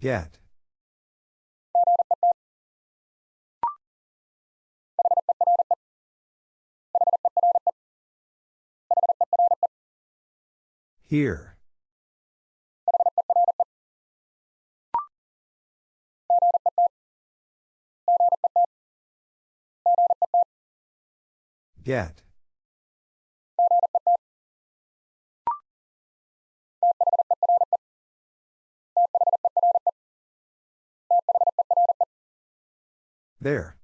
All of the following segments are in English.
Get. Here. Get. There.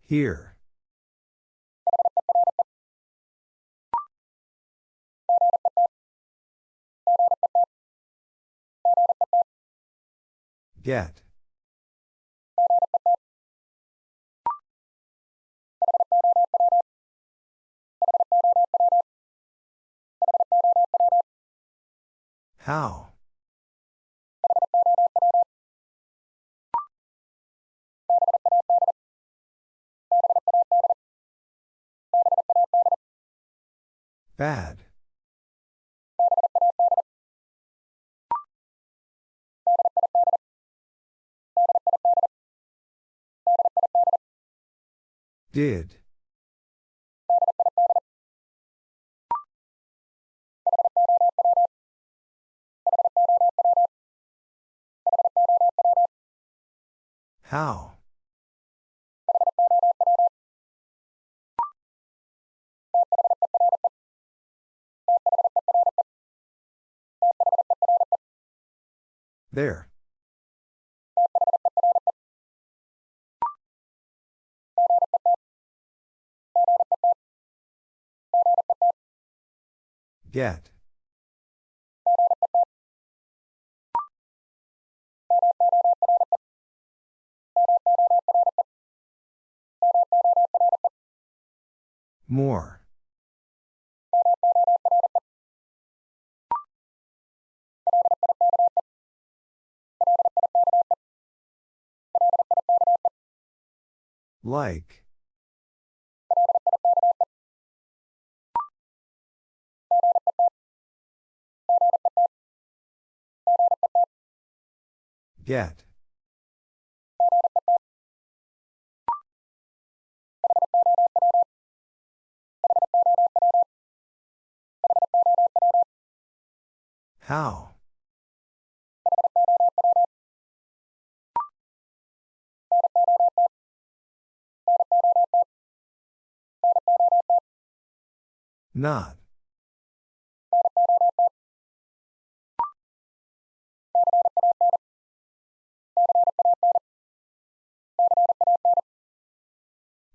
Here. Get. How? Bad. Did. How? There. Get. More. Like. Get. How? Not.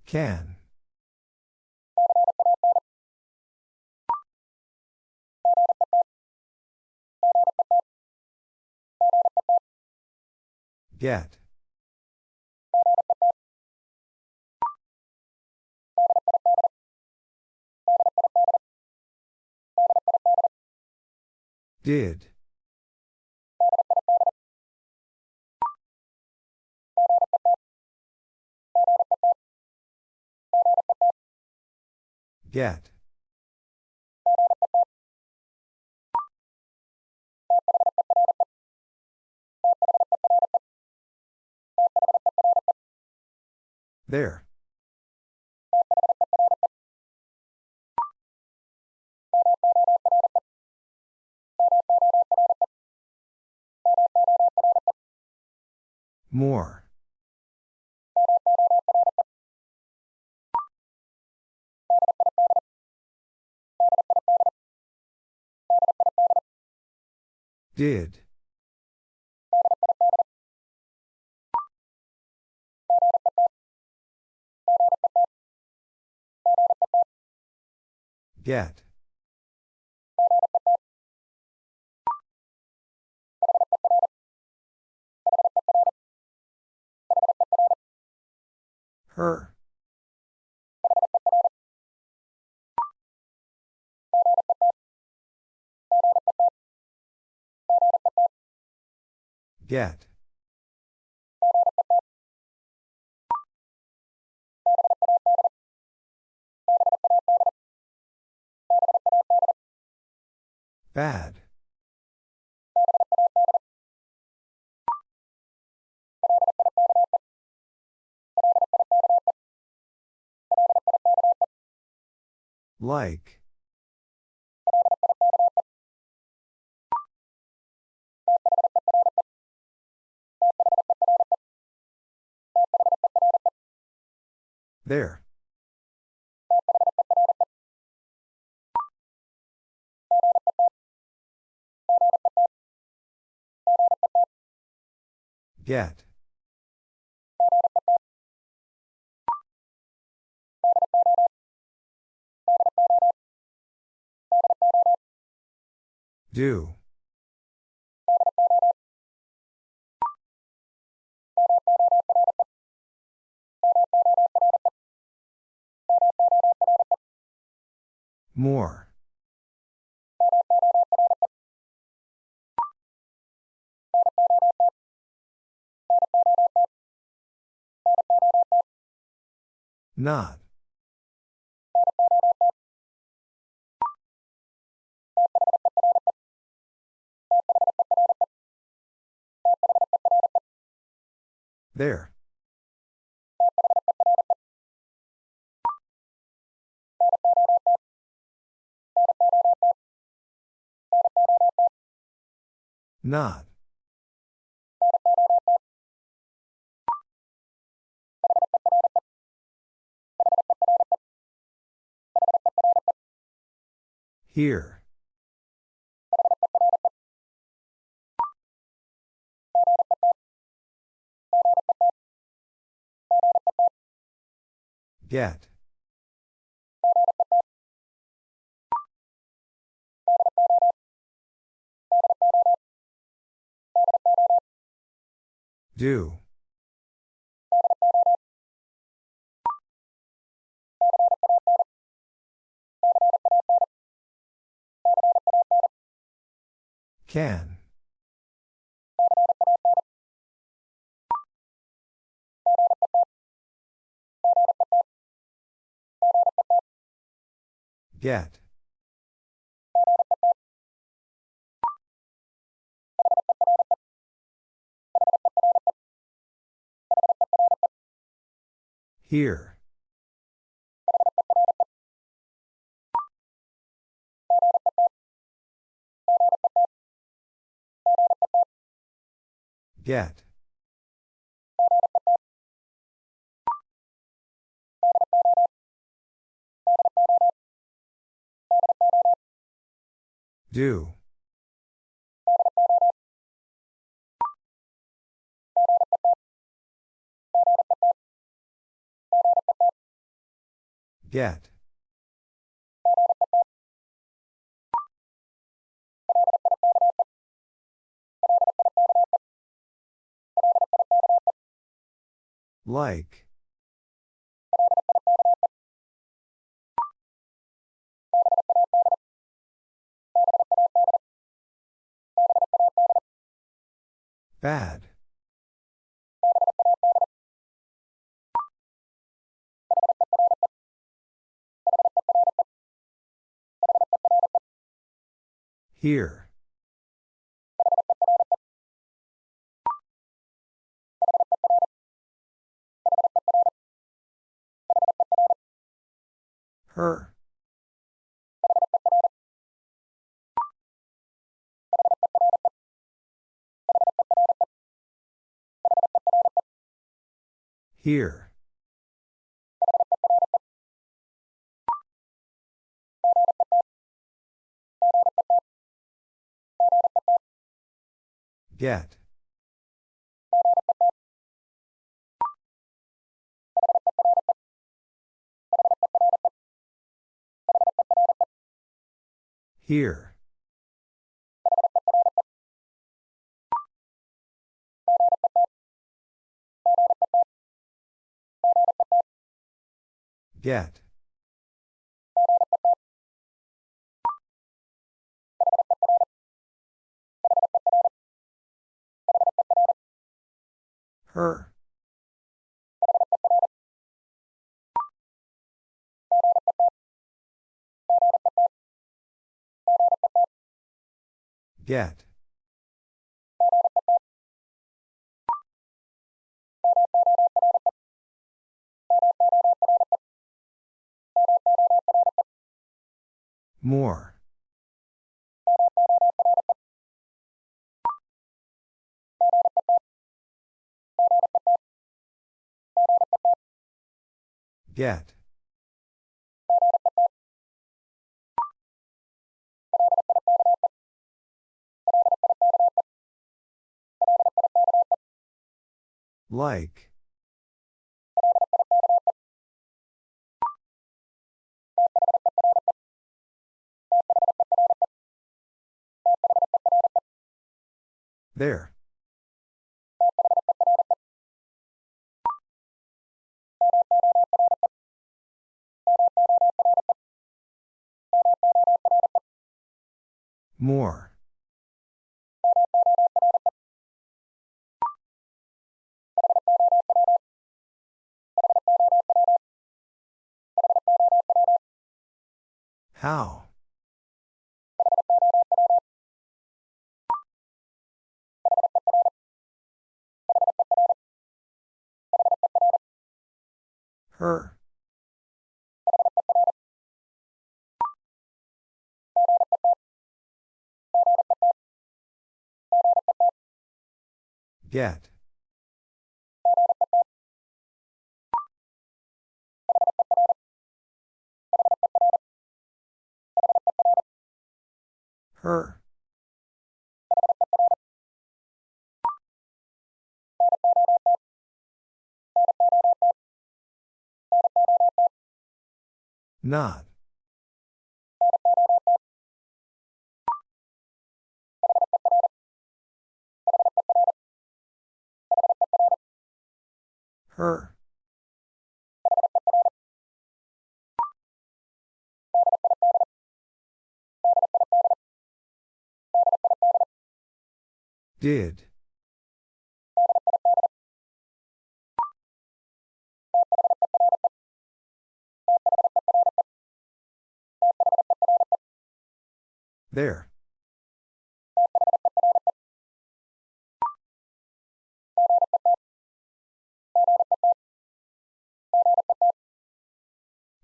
Can. Get. Did. Get. There. More. Did. Get. Her. Get. Bad. Like. There. Get. Do. More. Not. There. Not. Here. Get. Do. Can. Get. Here. Get. Do. Get. Like. Bad. Here. Her. Here. Get. Here. Get. Her. Get. More. Get. Like. There. More. How? Her. Get. Her. Not. Her. Did. There.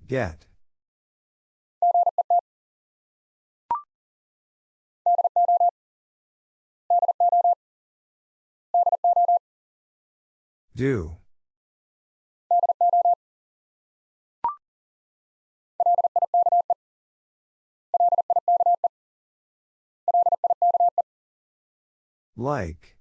Get. Do. Like.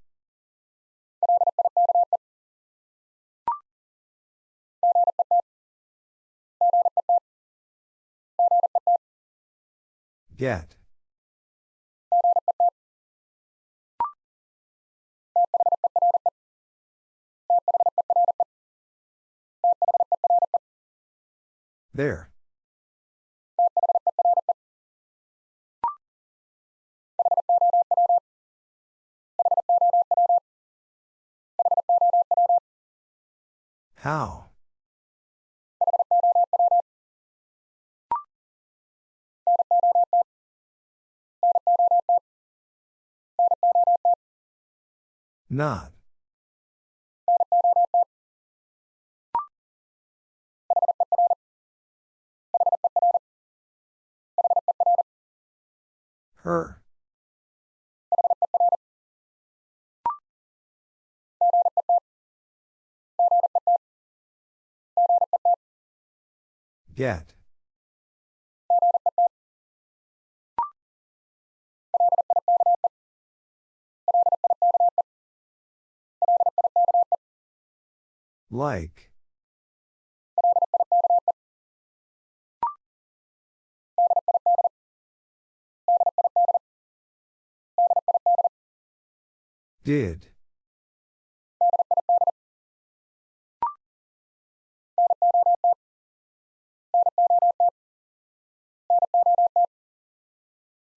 Get. There. How? Not. Her. Get. Like. Did.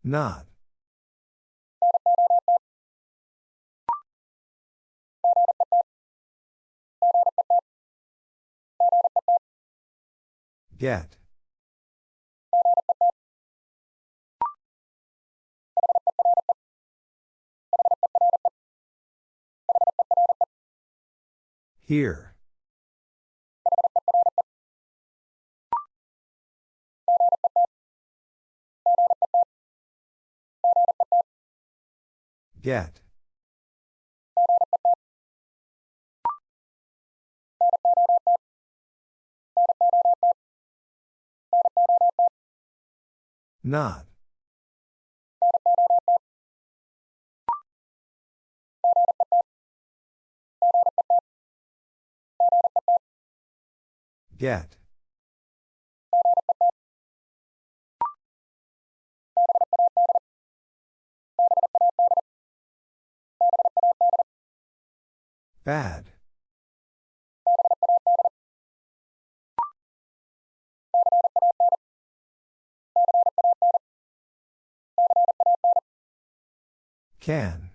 Not. Get. Here. Get. Not. Get. Bad. Can.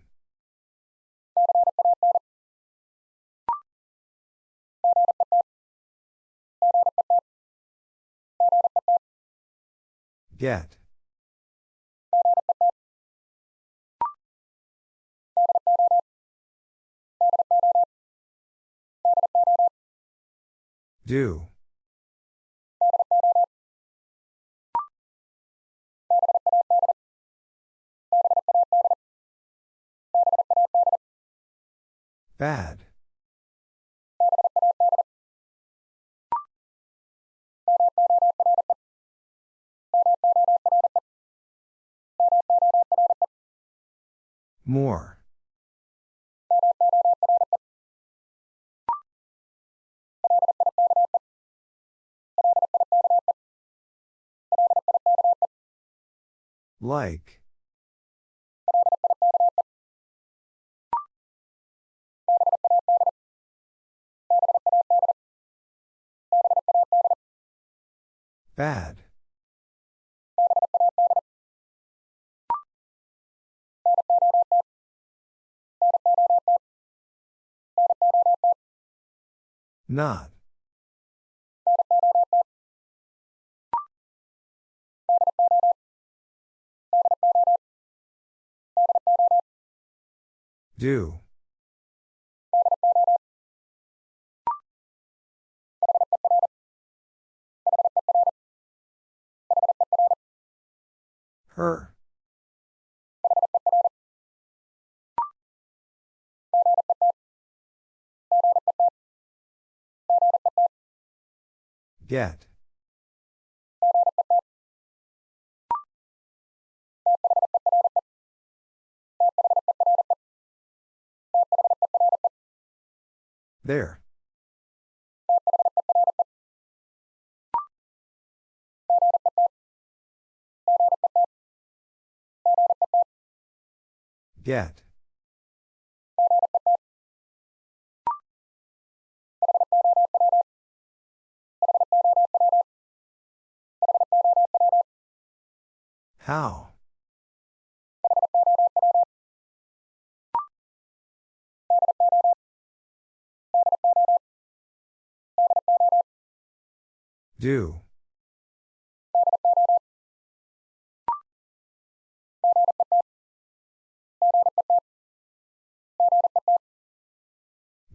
Get. Do. Bad. More. Like. Bad. Not. Do. Her. Get. There. Get. How? Do.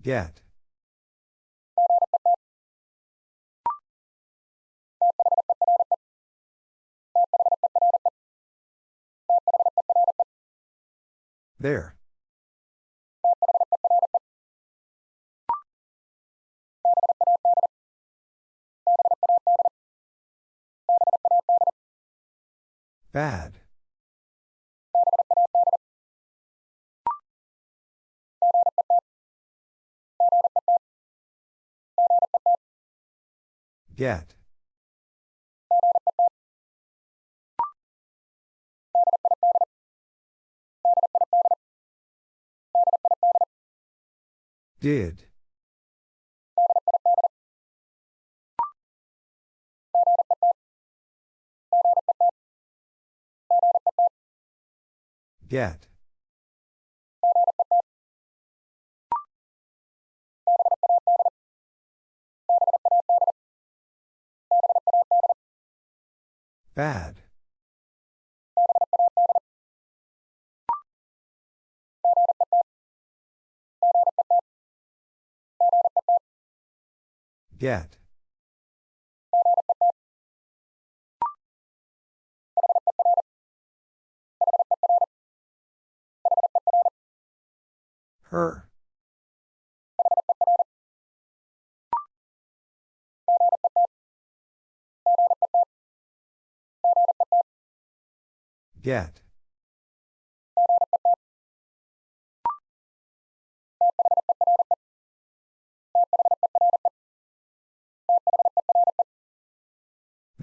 Get. There. Bad. Get. Did. Get. Bad. Get. Her. Get.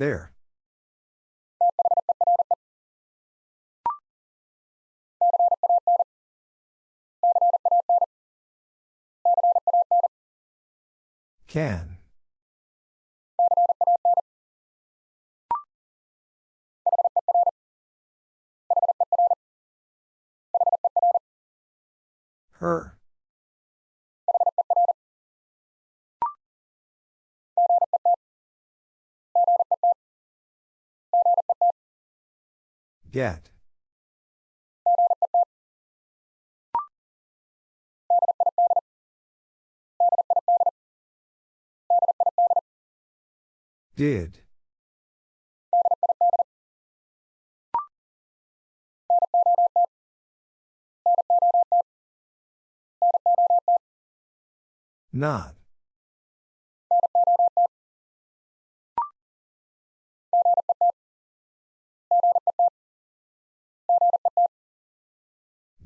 There. Can. Her. Get. Did. Not.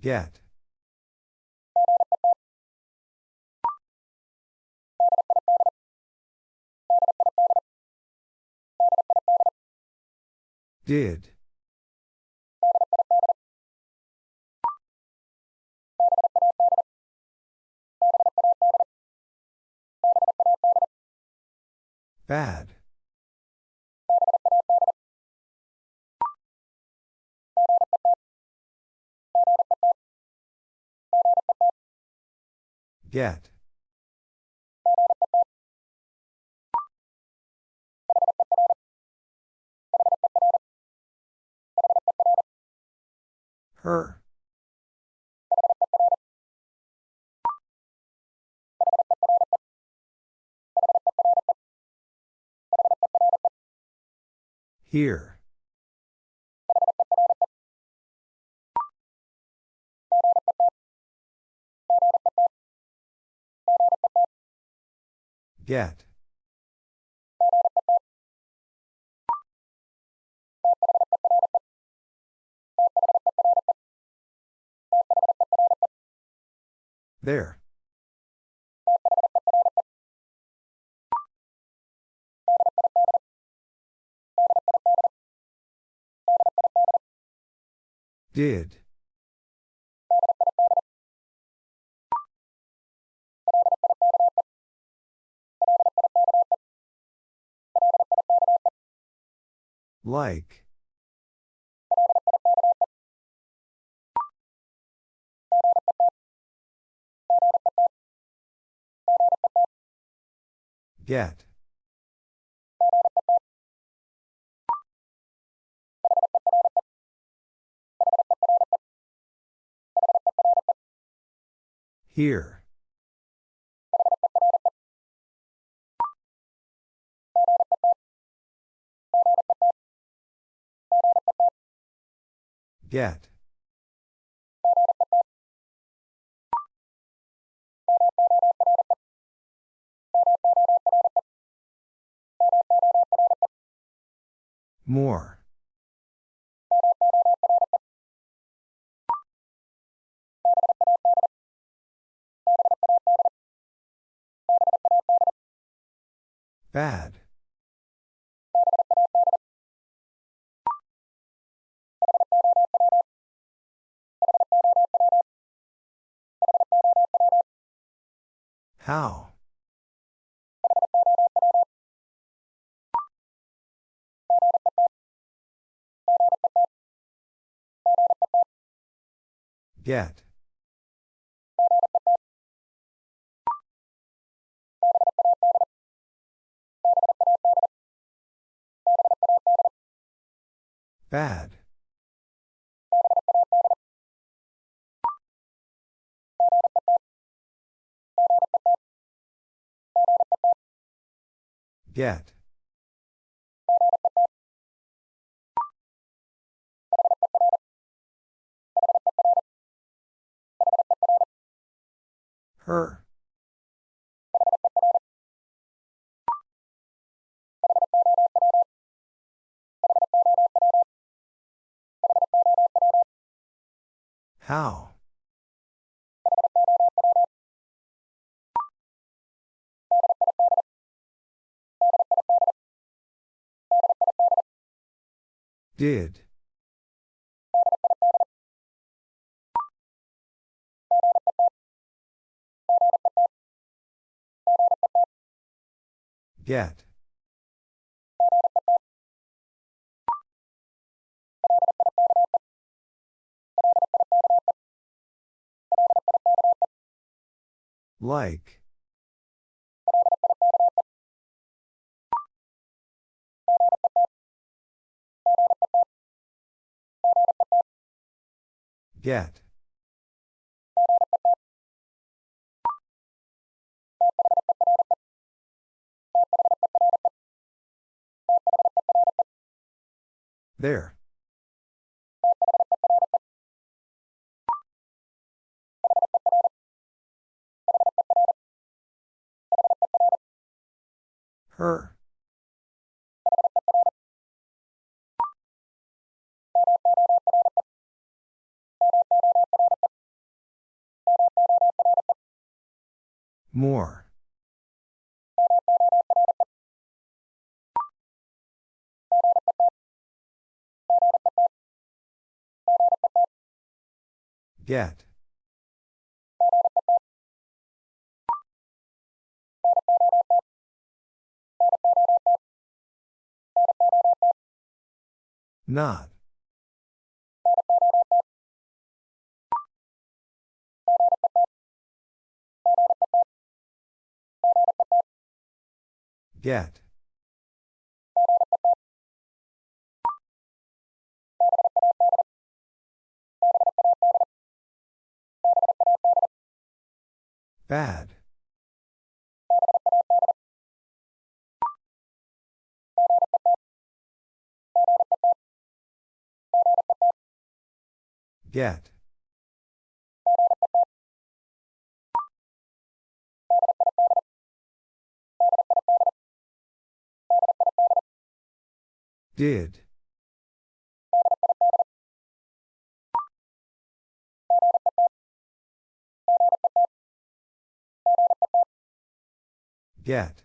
Get. Did. Bad. Get. Her. Here. Get. There. Did. Like. Get. Here. Get. More. Bad. How? Get. Bad. Get. Her. How? Did. Get. Like. Get. There. Her. More. Get. Not. Get. Bad. Get. Did. Get.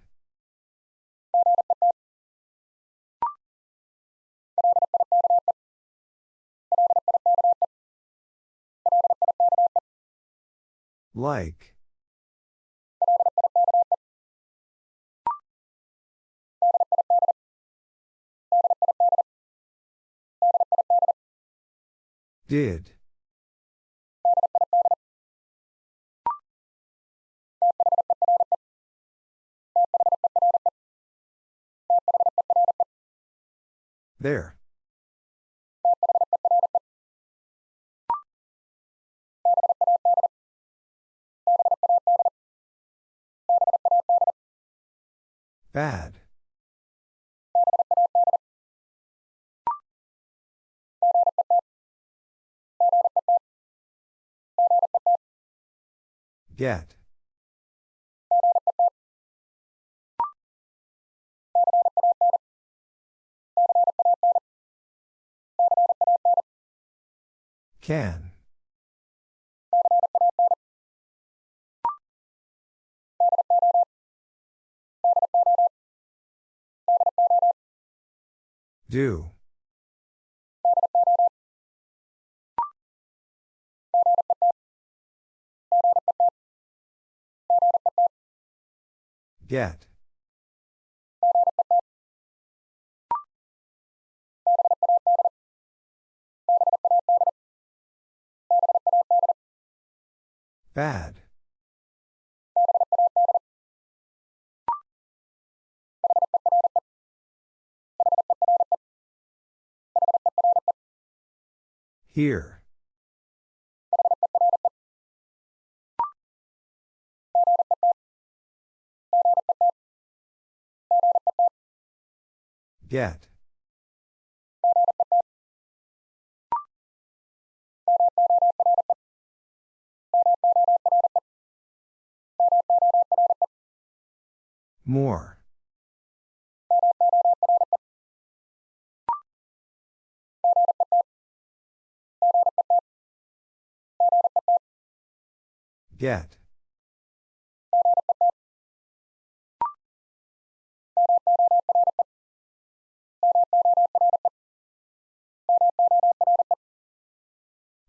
Like. Did. There. Bad. Get. Can. Do. Get. Bad. Here. Get. More. Get.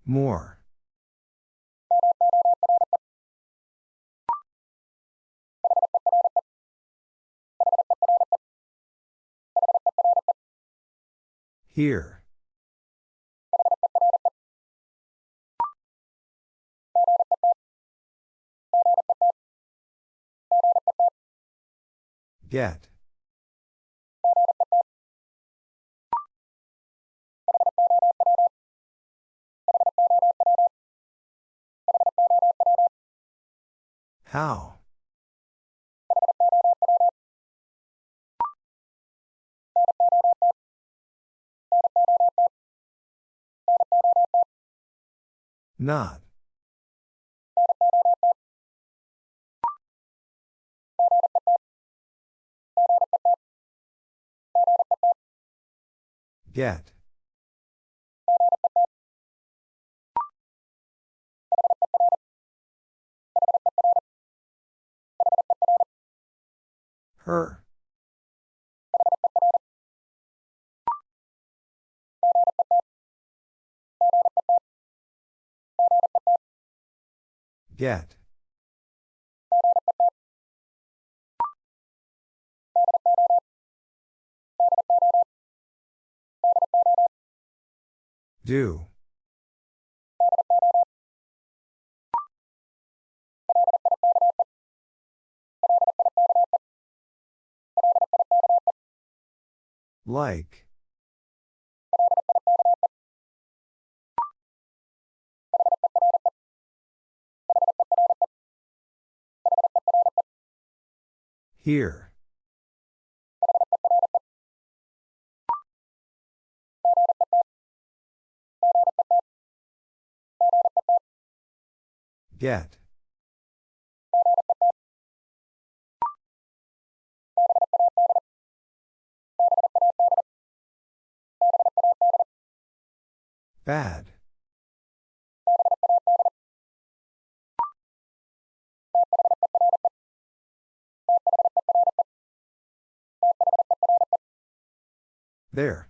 More. Here. Get. How? Not. Get. Her. Get. Do. Like. Here. Get. Bad. There.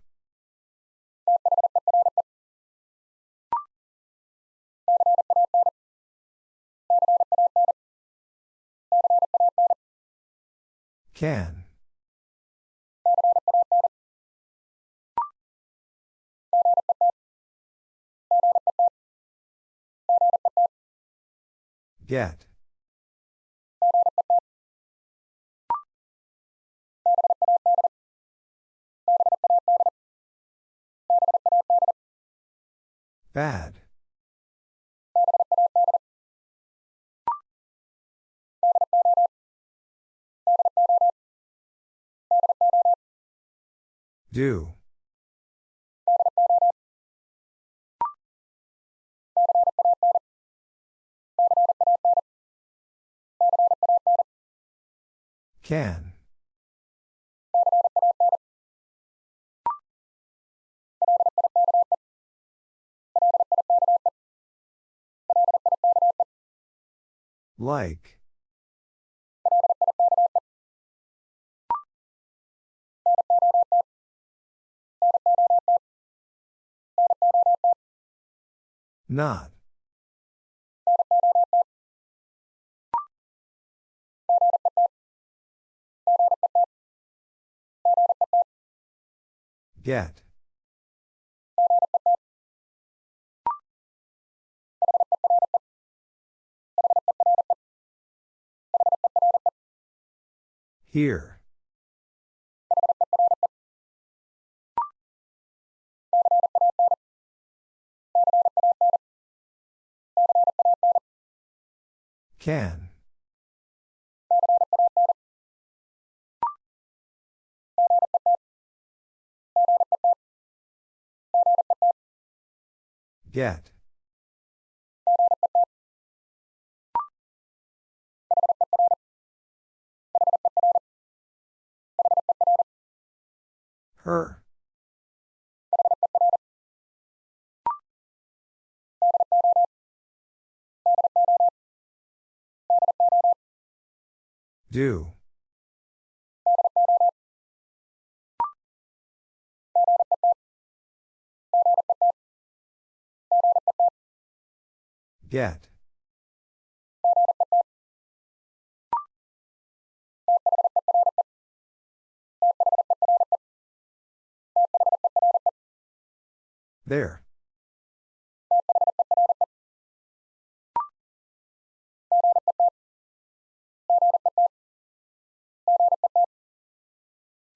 Can. Get. Bad. Do. Can. Like. Not. Get. Here. Can. Get. Her. Do. Get. There.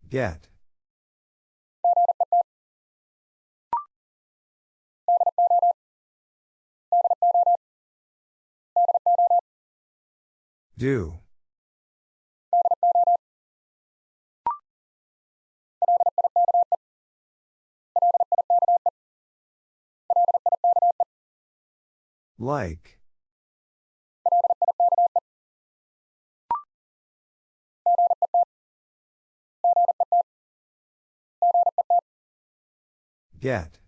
Get. Do. Like. Get.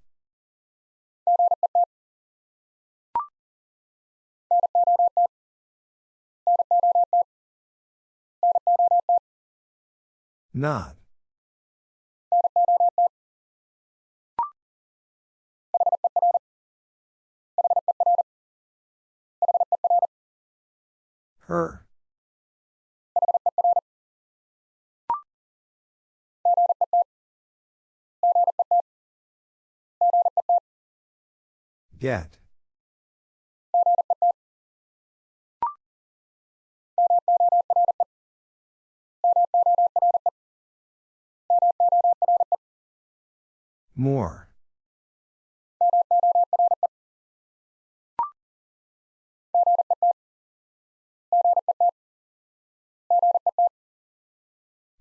Not. Her. Get. More.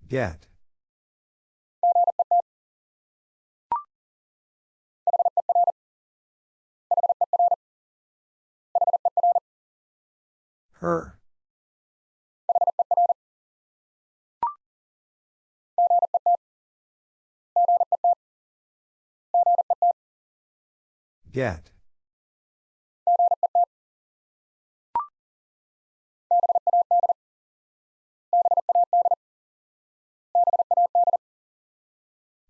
Get. Her. Get.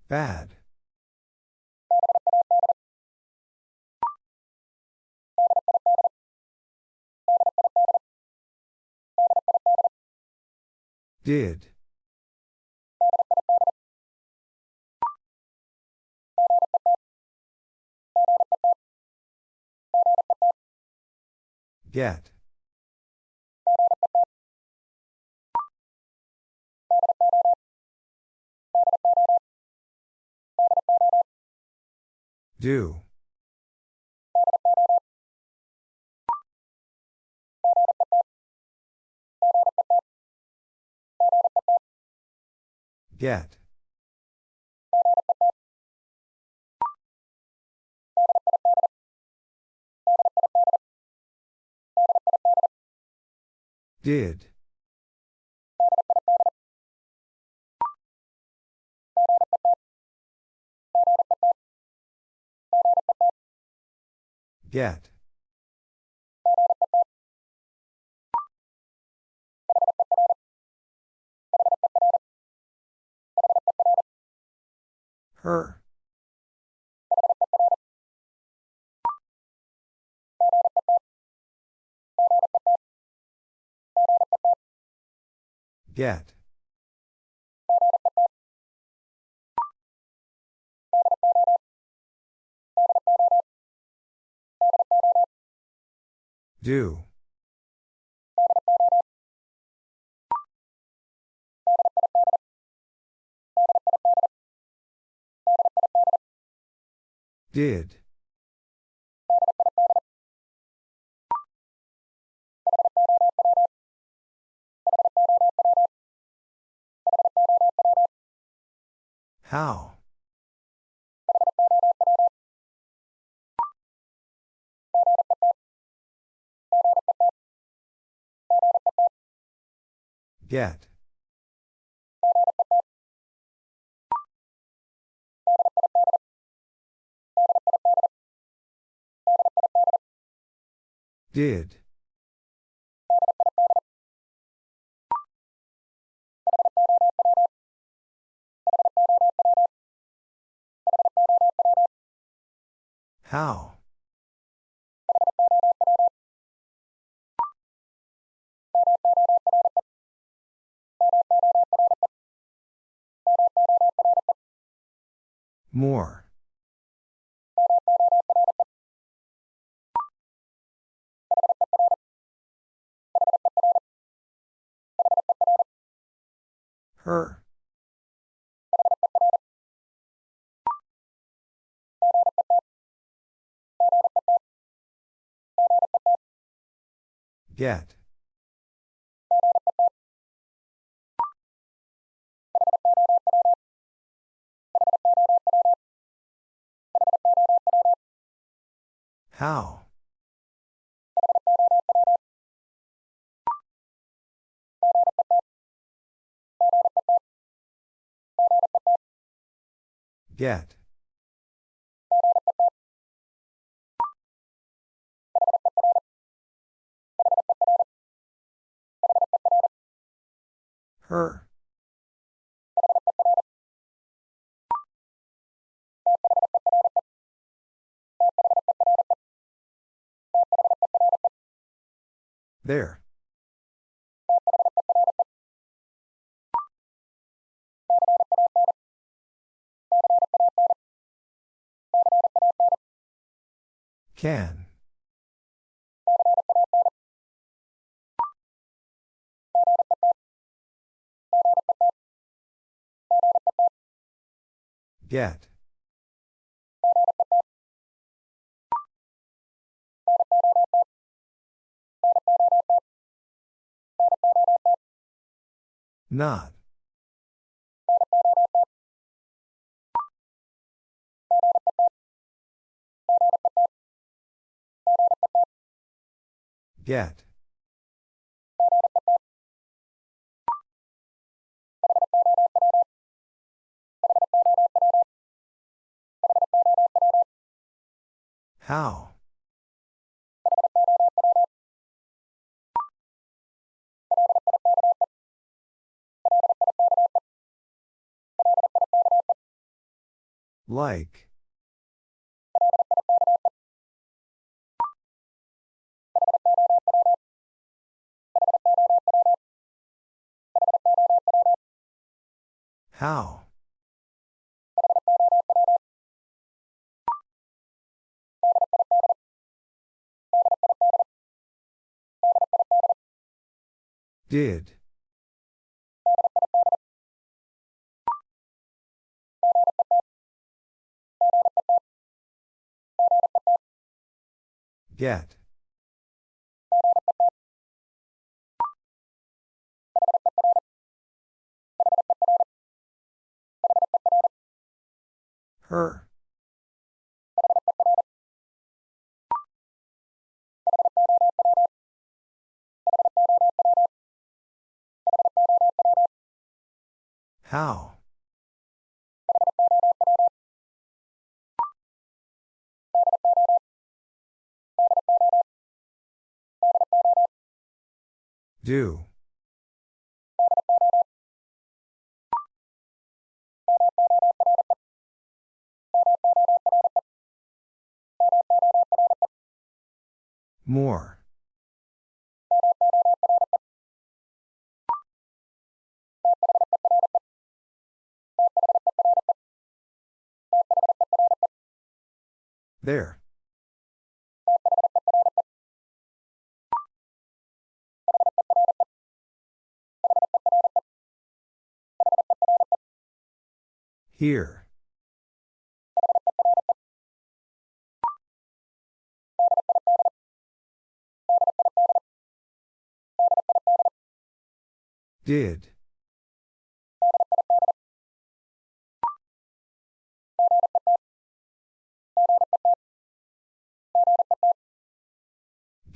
Bad. Did. Get. Do. Get. Did. Get. Her. Get. Do. Did. How? Get. Did. How? More. Her. Get. How? Get. Her. There. Can. Get. Not. Get. How? Like. How? Did. Get. Her. How? Do. More. There. Here. Did.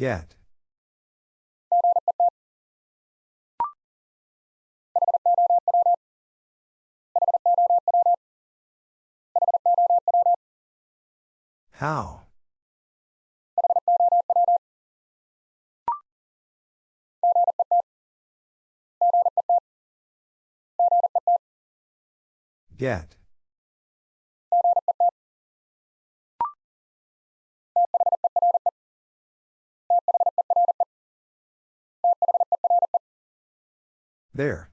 Get. How? Get. There.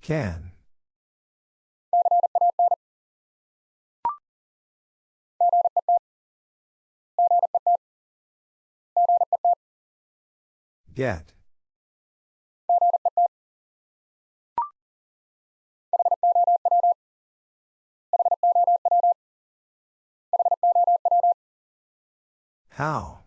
Can. Get. How?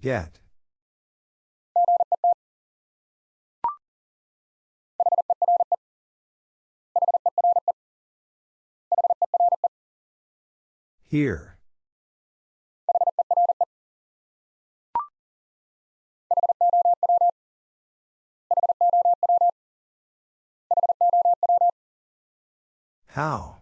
Get. Here. How?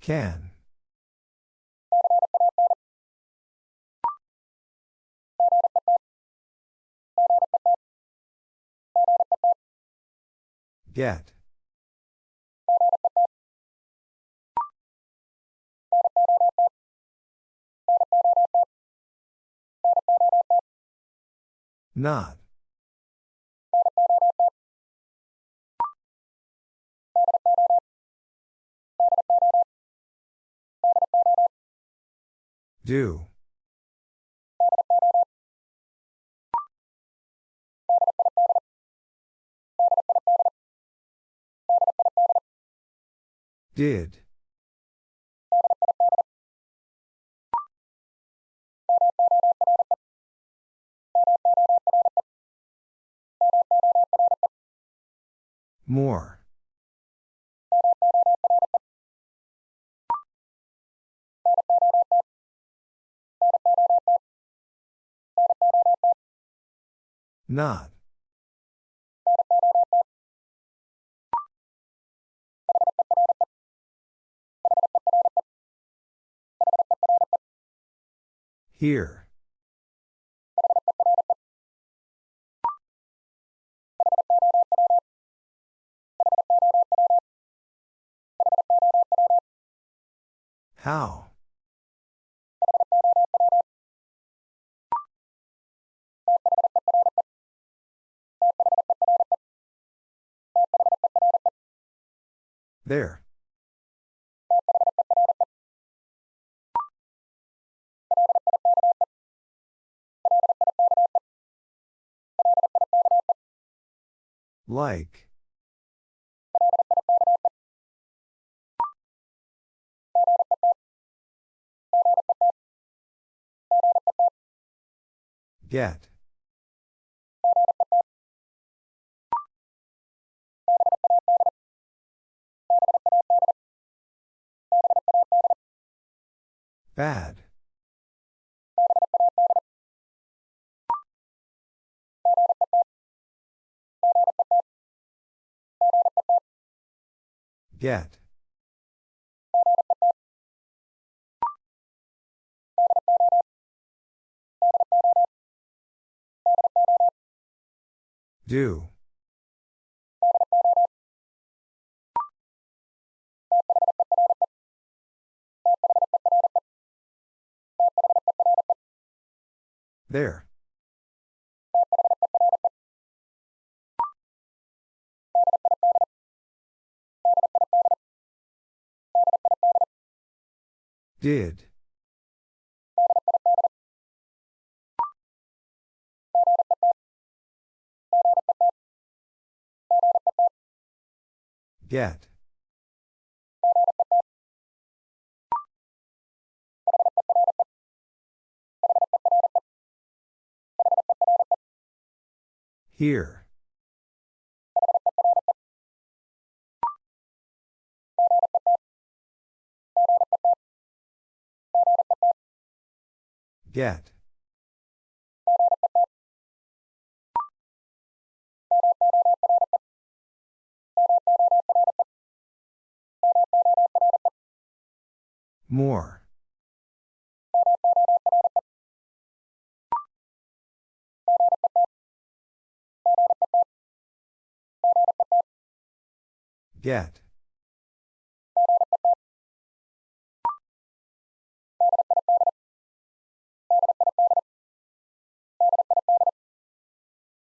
Can. Get. Not. Do. Did. More. Not. Here. How? There. Like. Get. Bad. Get. Do. There. Did. Get. Here. Get. More. Get.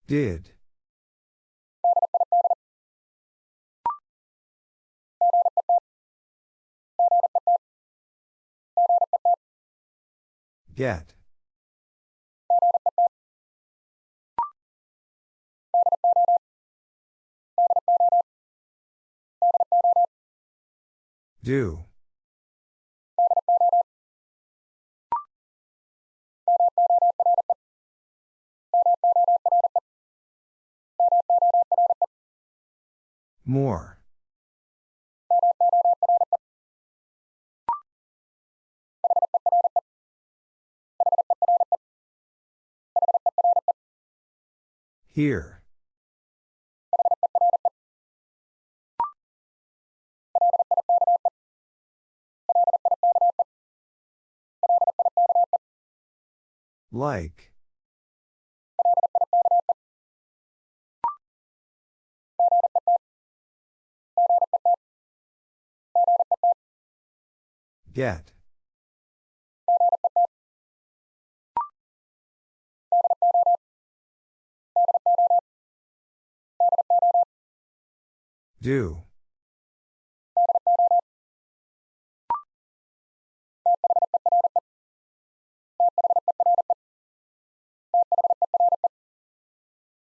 Did. Get. Do. More. Here. Like. Get. Do.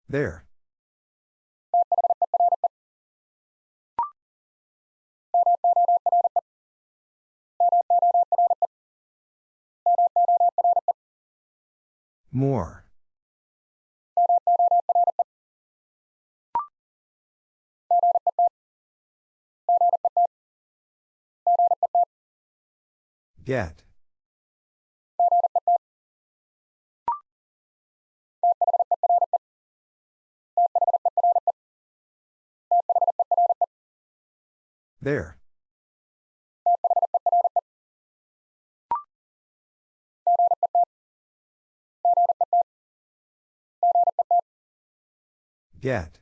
There. More. Get. There. Get.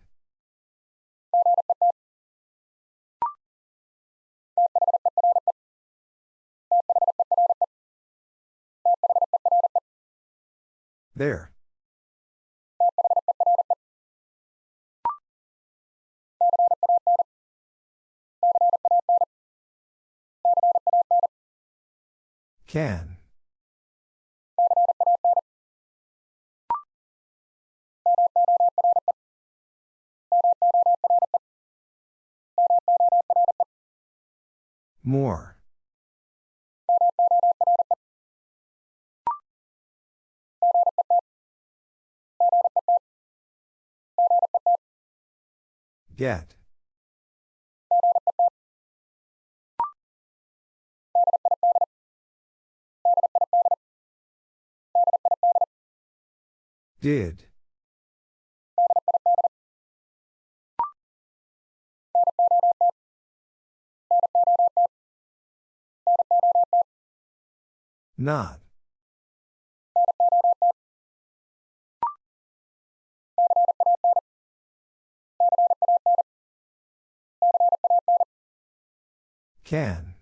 There. Can. More. Get. Did. Not. Can.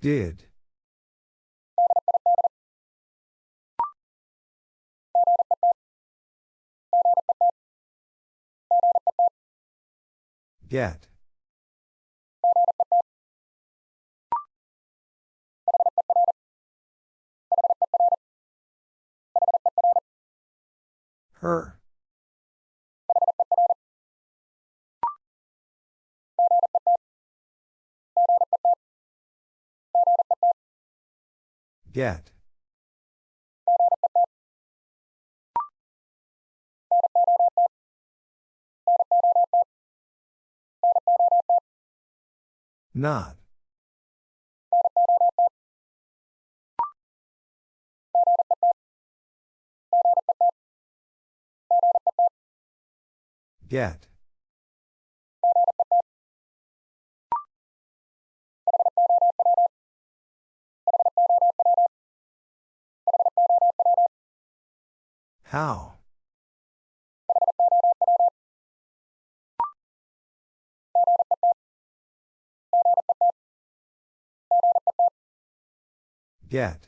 Did. Get. Her. Get. Not. Get. How? Get.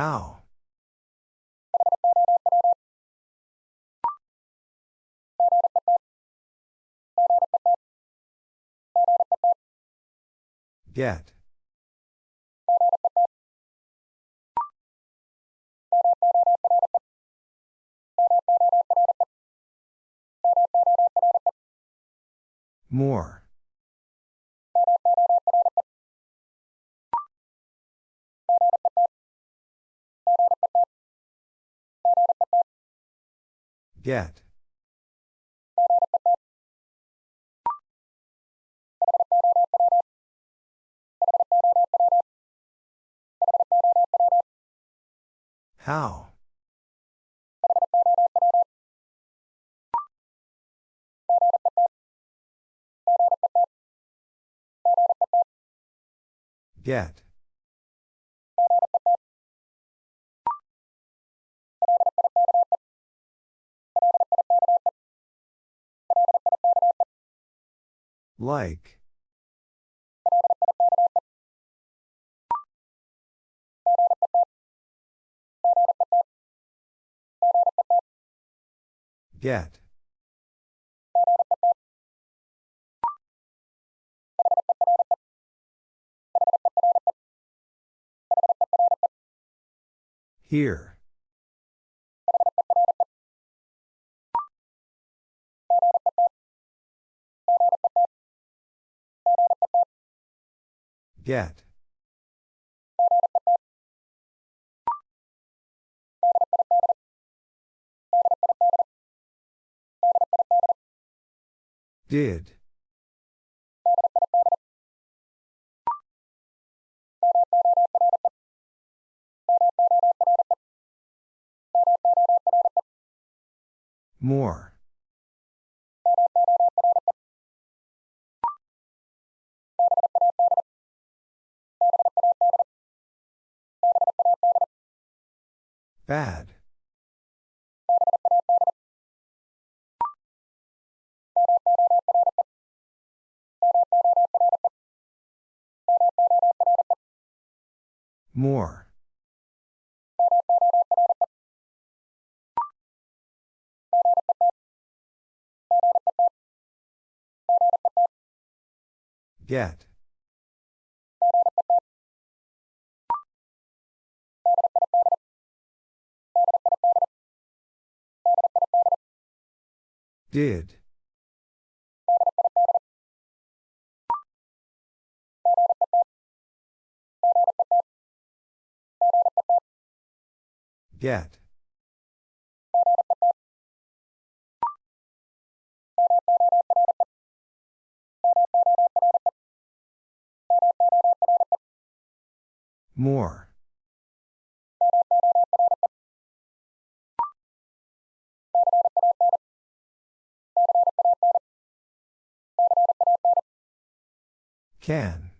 How? Get. More. Get. How? Get. Like. Get. Here. Get. Did. More. Bad. More. Get. Did. Get. More. Can.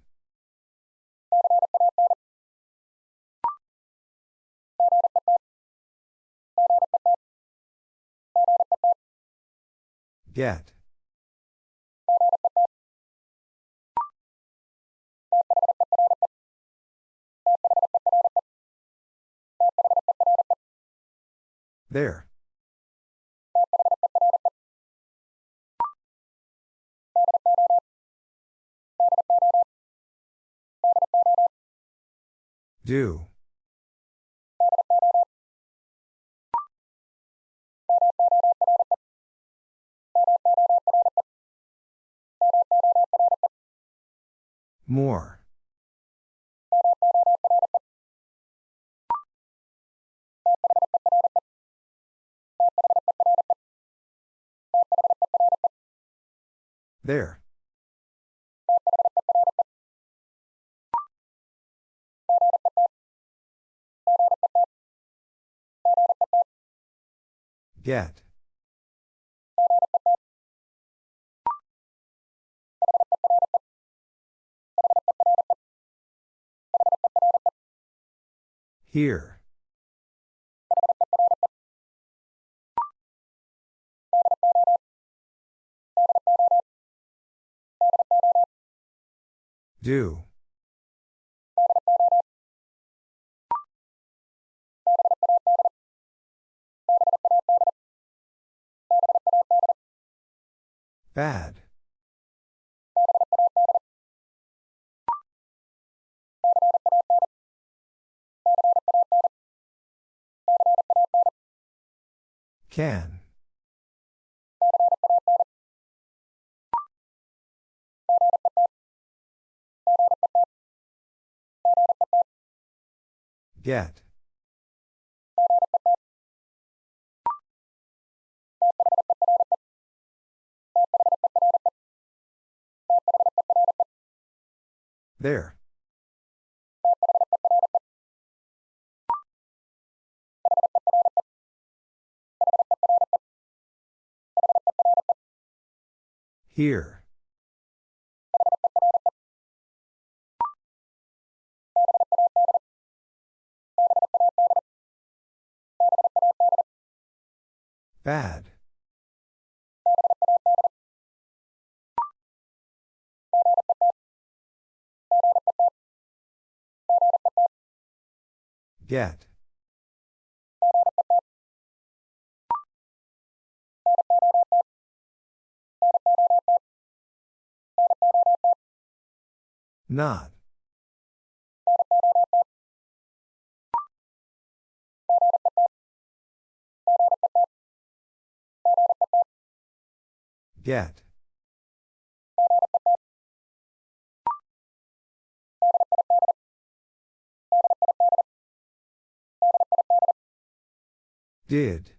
Get. There. Do. More. There. Get. Here. Do. Bad. Can. Get. There. Here. Bad. Get. Not. Get. Did.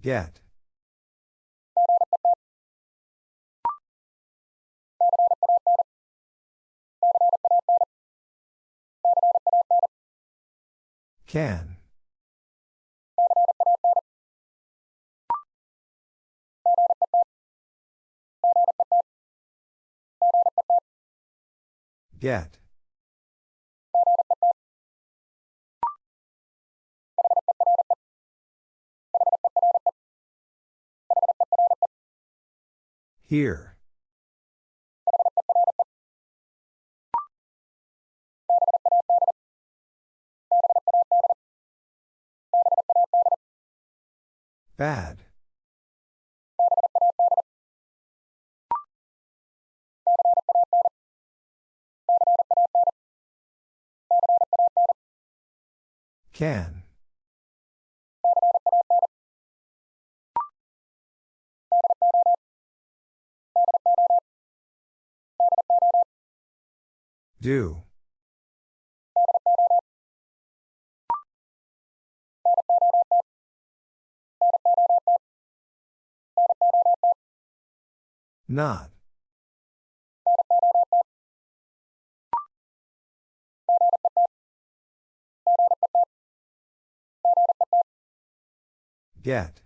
Get. Can. Get. Here. Bad. Can. Do. Not. Get.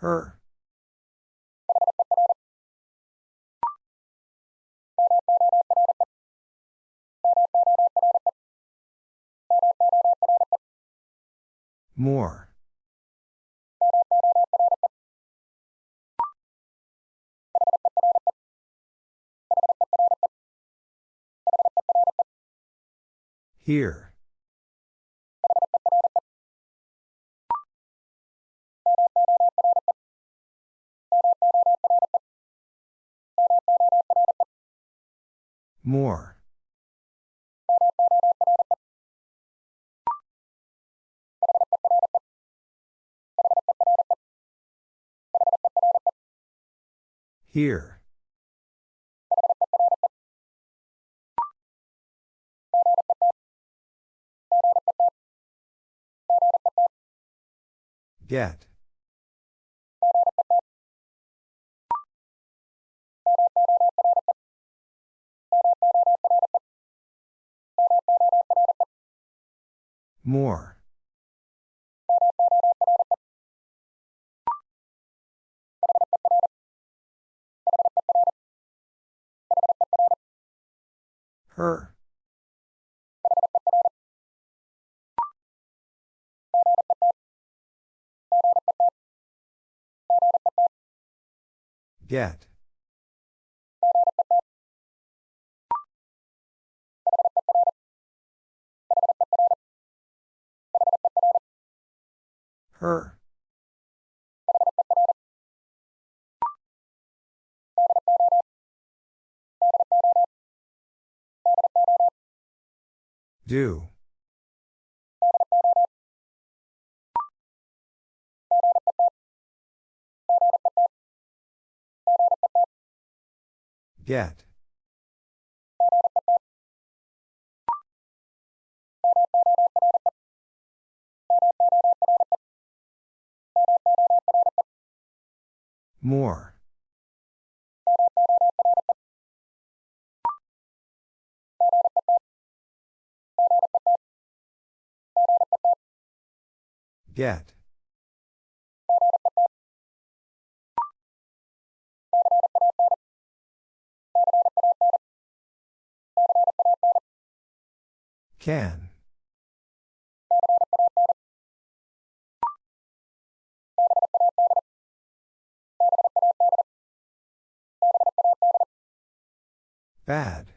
Her. More. Here. More. Here. Get. More. Her. Get. Her. Do. Get. More. Get. Can. Bad.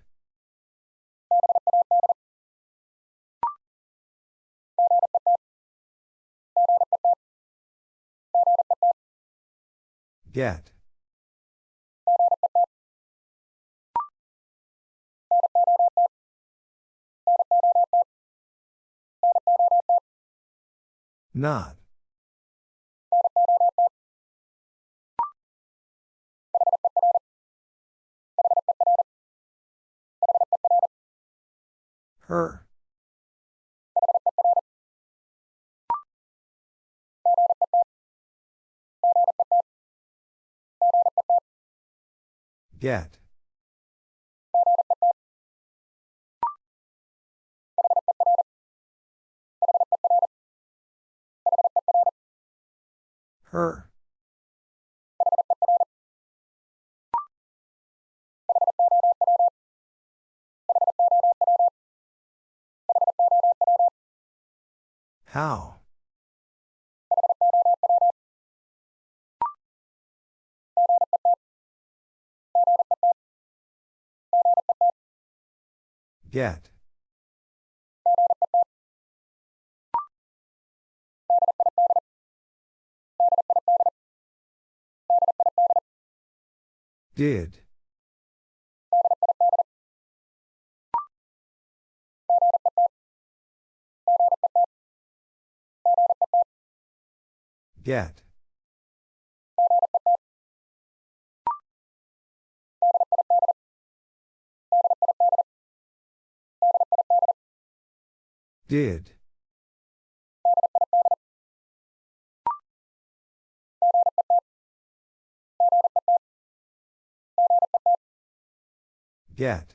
Get. Not. Her. Get. Her. How? Get. Did. Get. Did. Get.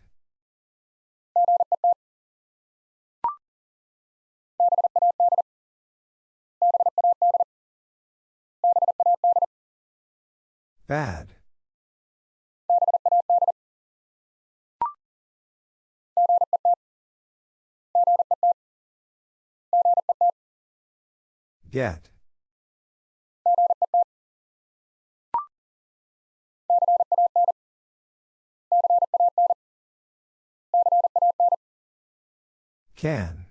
Bad. Get. Can.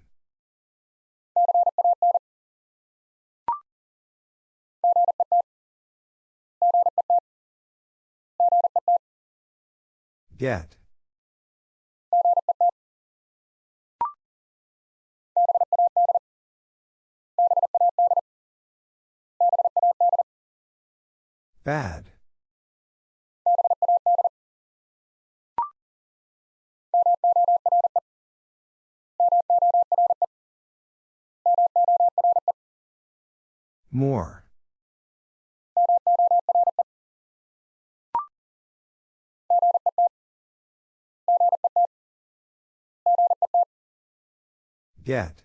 Get. Bad. More. Get.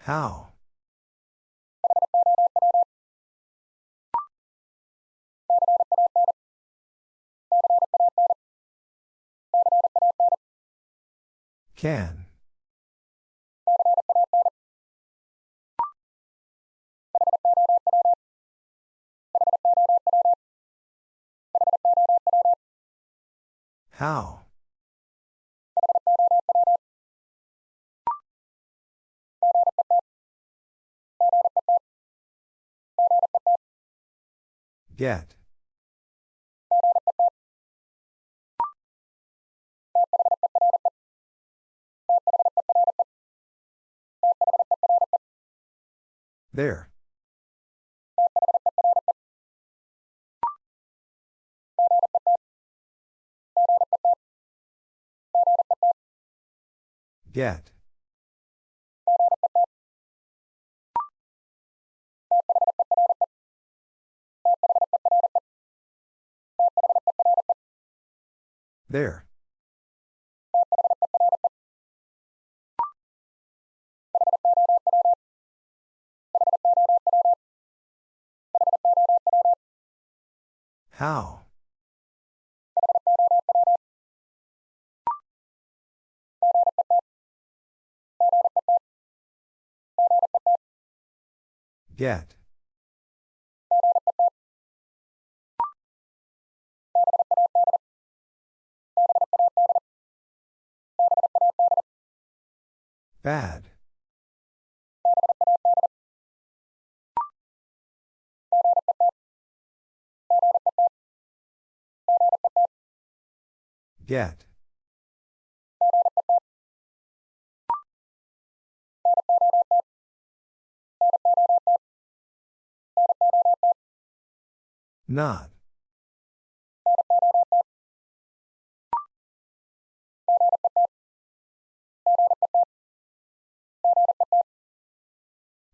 How? Can. How? Get. There. Get. There. How? Get. Bad. Get. Not.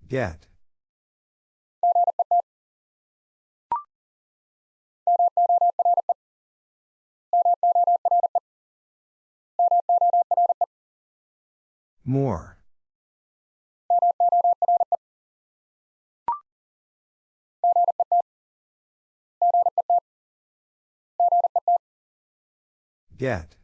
Get. More. Get.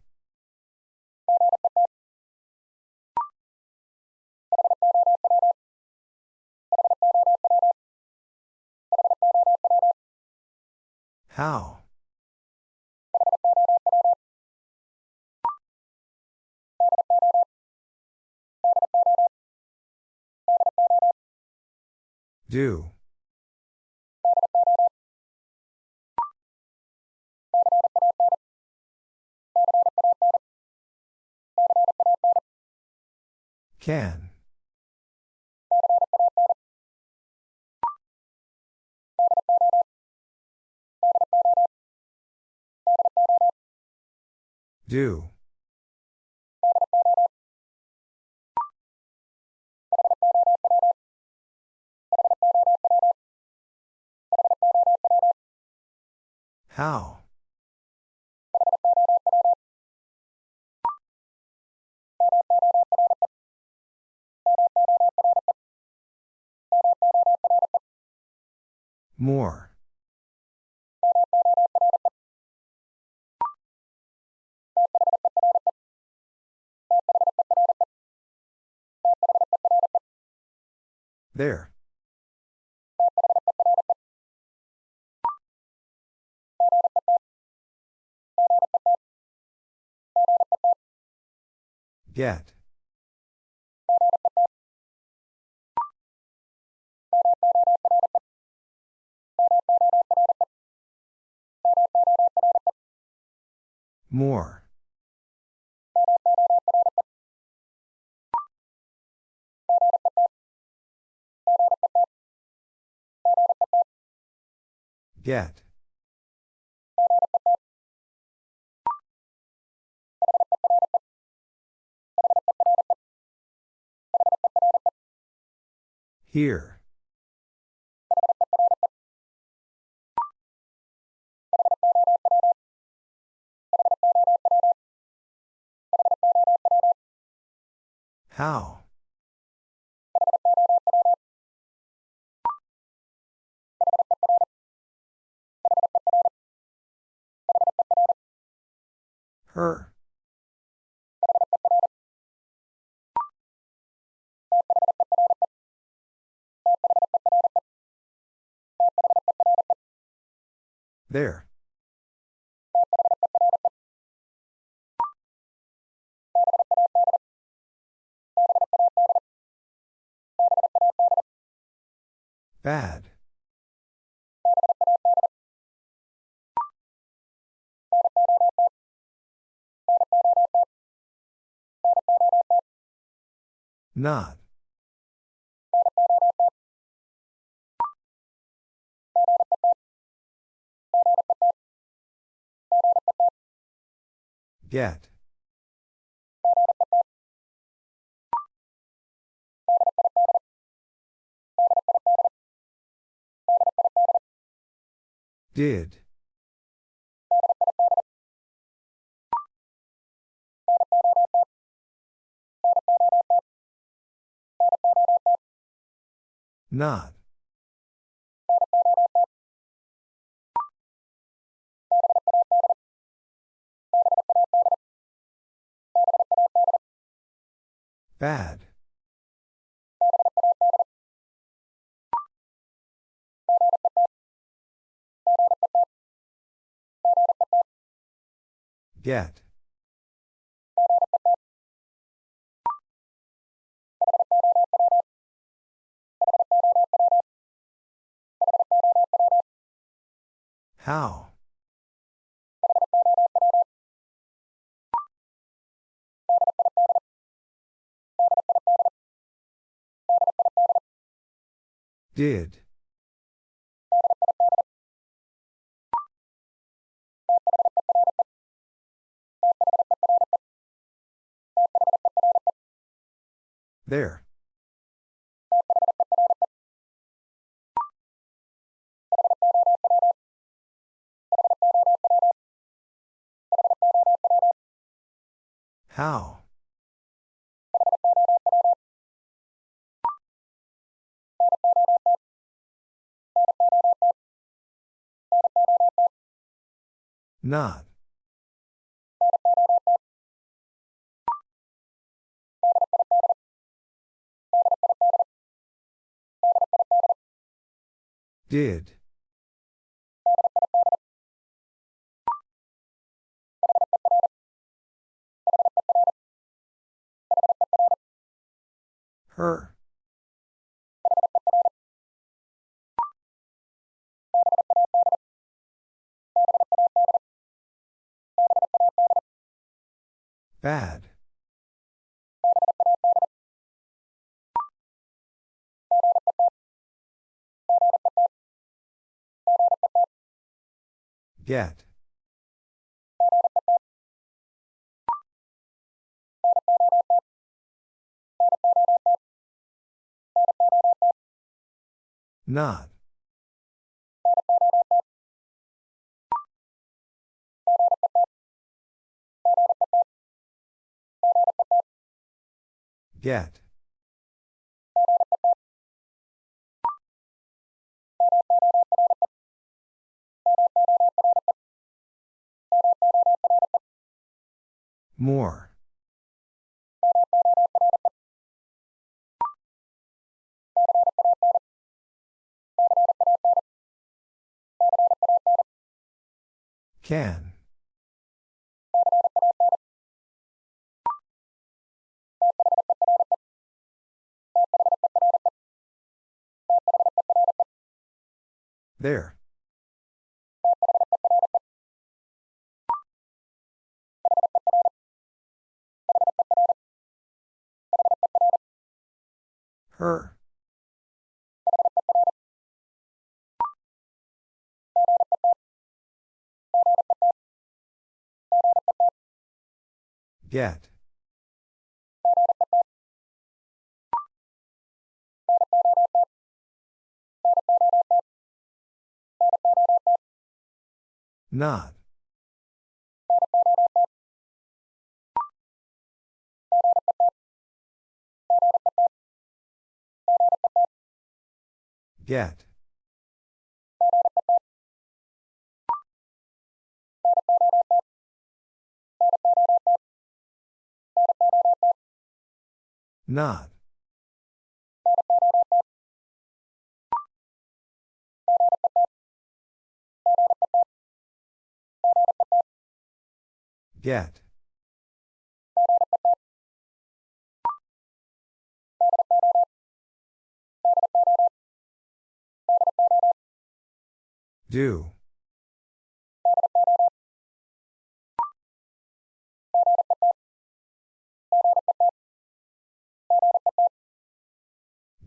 How? Do. Can. Do. How? More. There. Get. More. Get. Here. How? Her. There. Bad. Not. Get. Did. Not. Bad. Get. How? Did. There. How? Not. Did. Her. Bad. Get. Not. Get. More. Can. There. Her. Get. Not. Get. Not. Get. Do.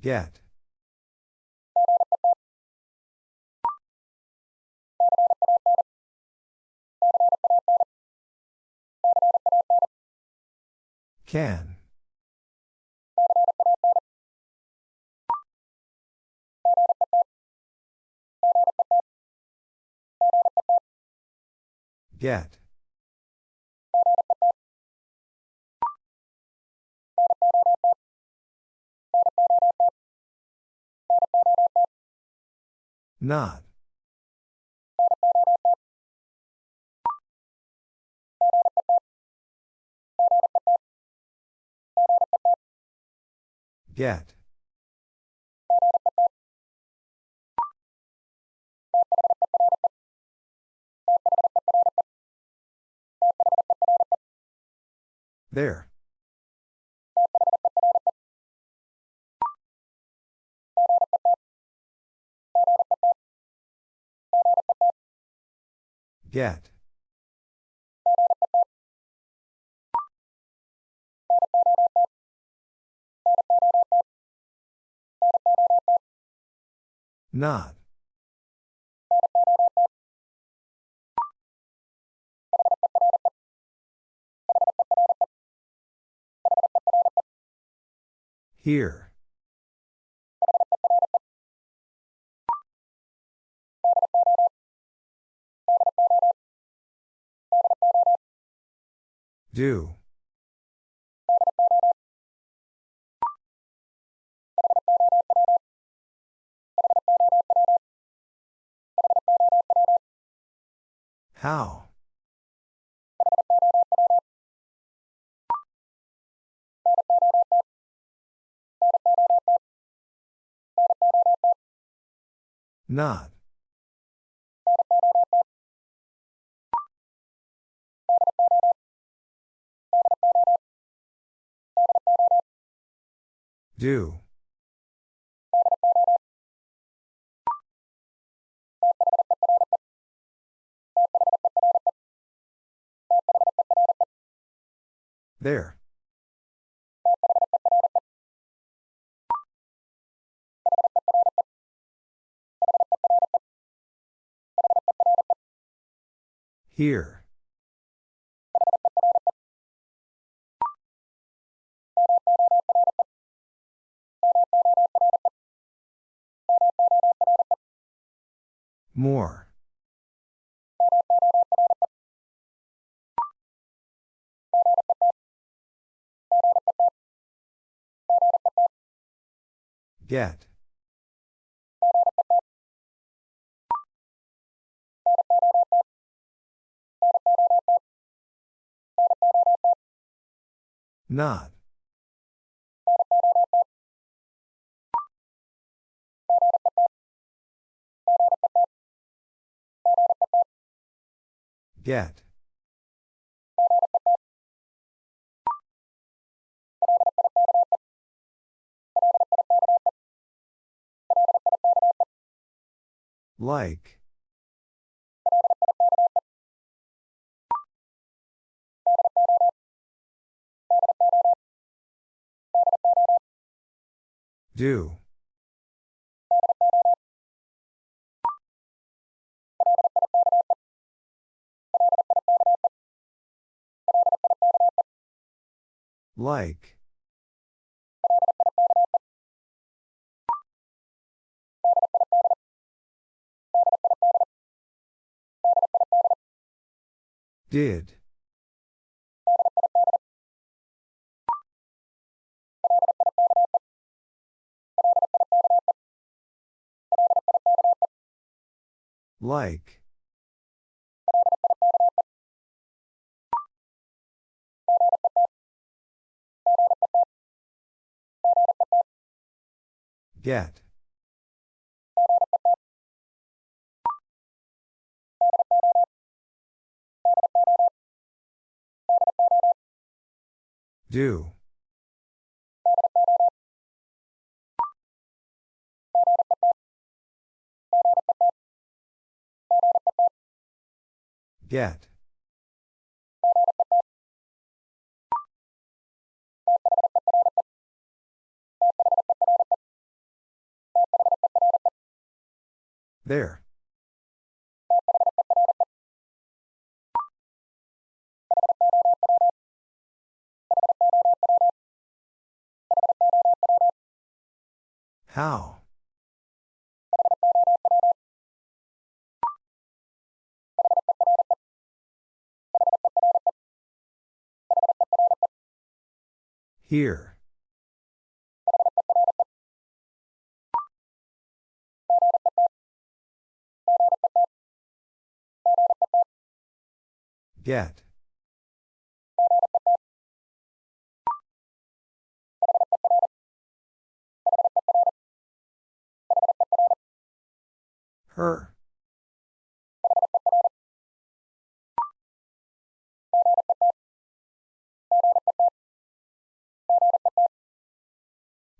Get. Can. Get. Not. Get. There. Get. Not. Here. Do. How? Not. Do. There. Here. More. Get. Not. Get. Like. Do. Like. Did. Like. Get. Do. Get. There. How? Here. Get. Her.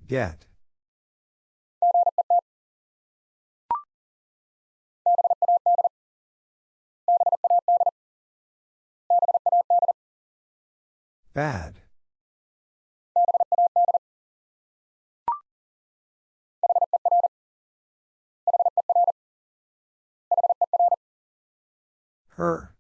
Get. Bad. Her.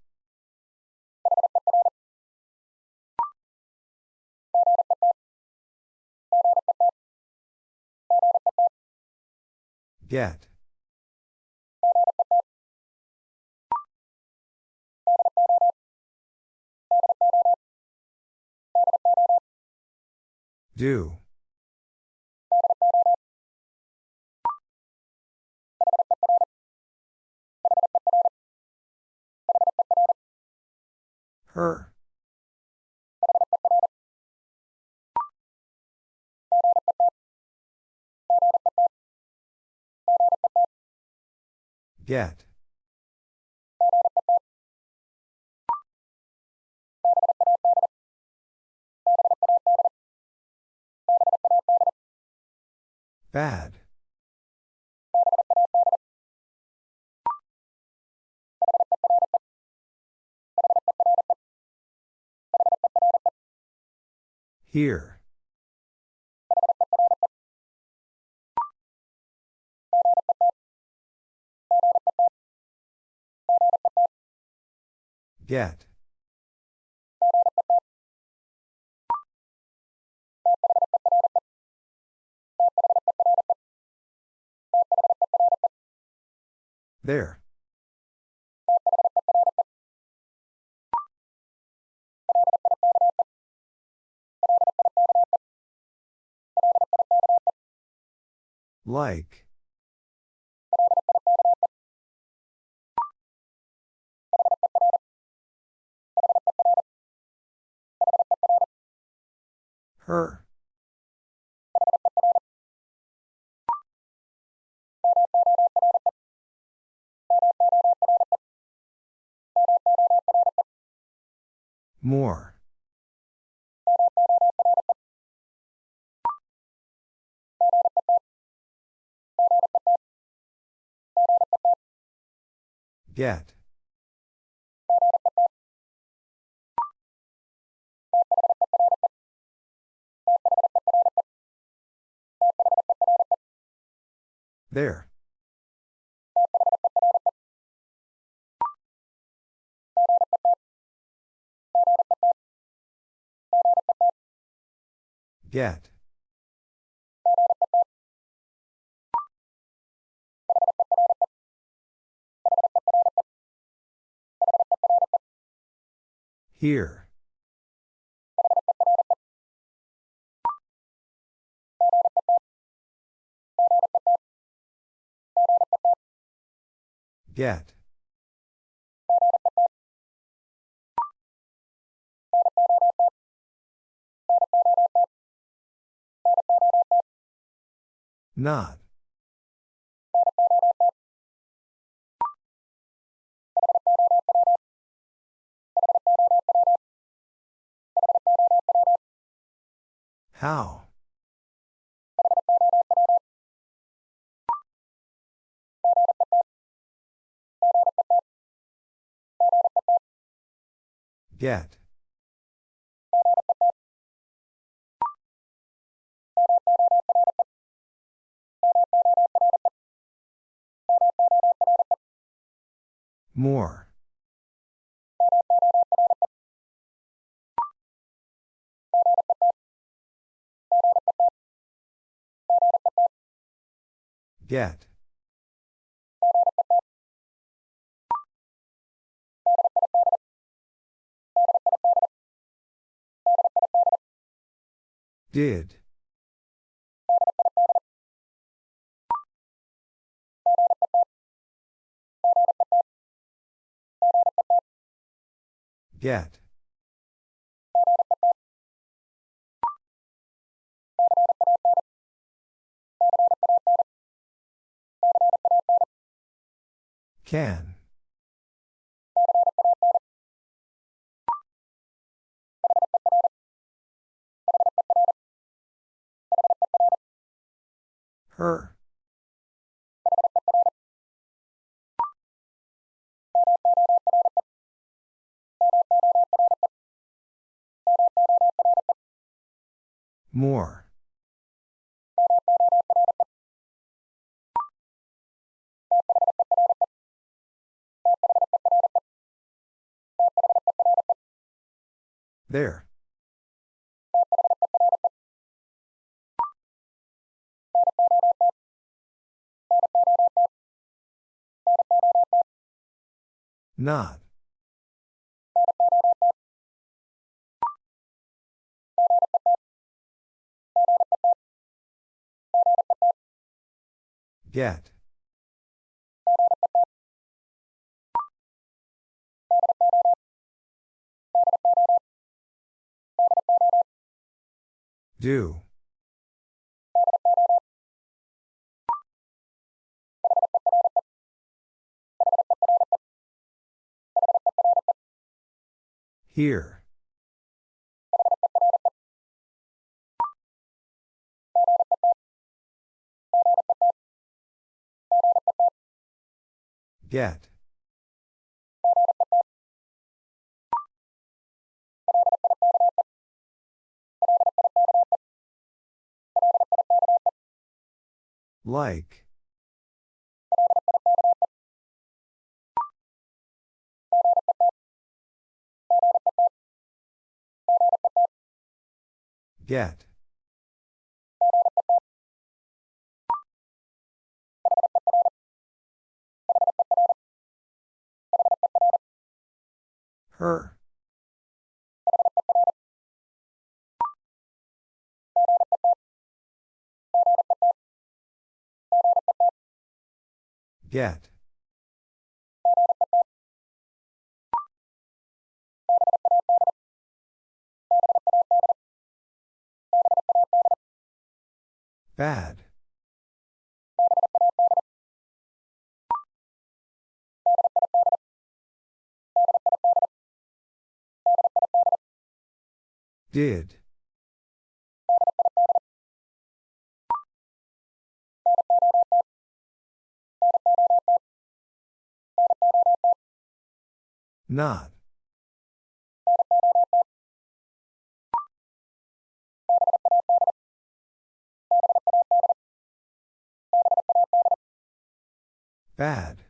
Get. Do. Her. Get. Bad. Here. Get. There. Like. Her. More. Get. There. Get. Here. Get. Not. How? Get. More. Get. Did. Get. Can. Her. More. There. Not. Get. Do. Here. Get. Like. Get. Her. Get. Bad. Did. Not. Bad.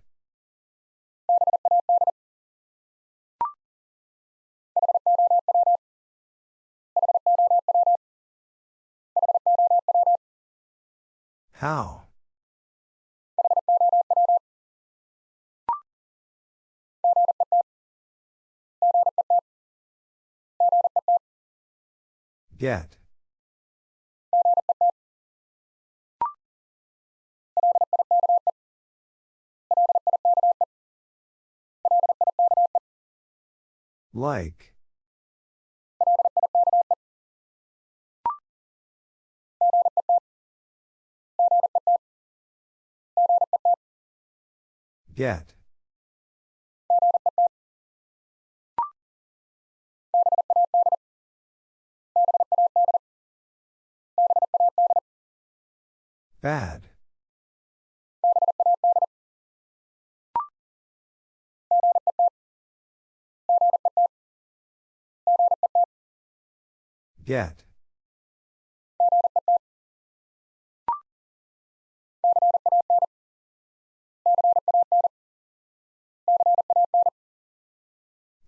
How? Get. Like. Get. Bad. Get.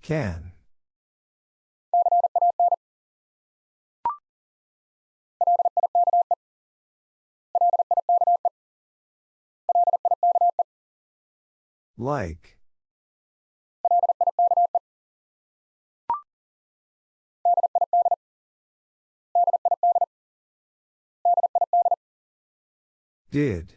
Can. Like. Did.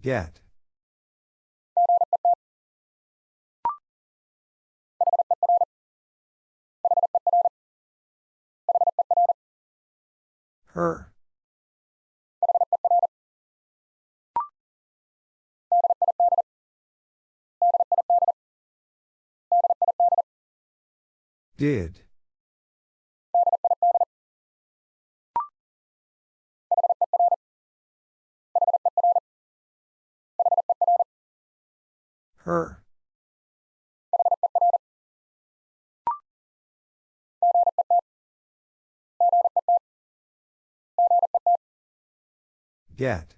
Get. Her. Did. Her. Get.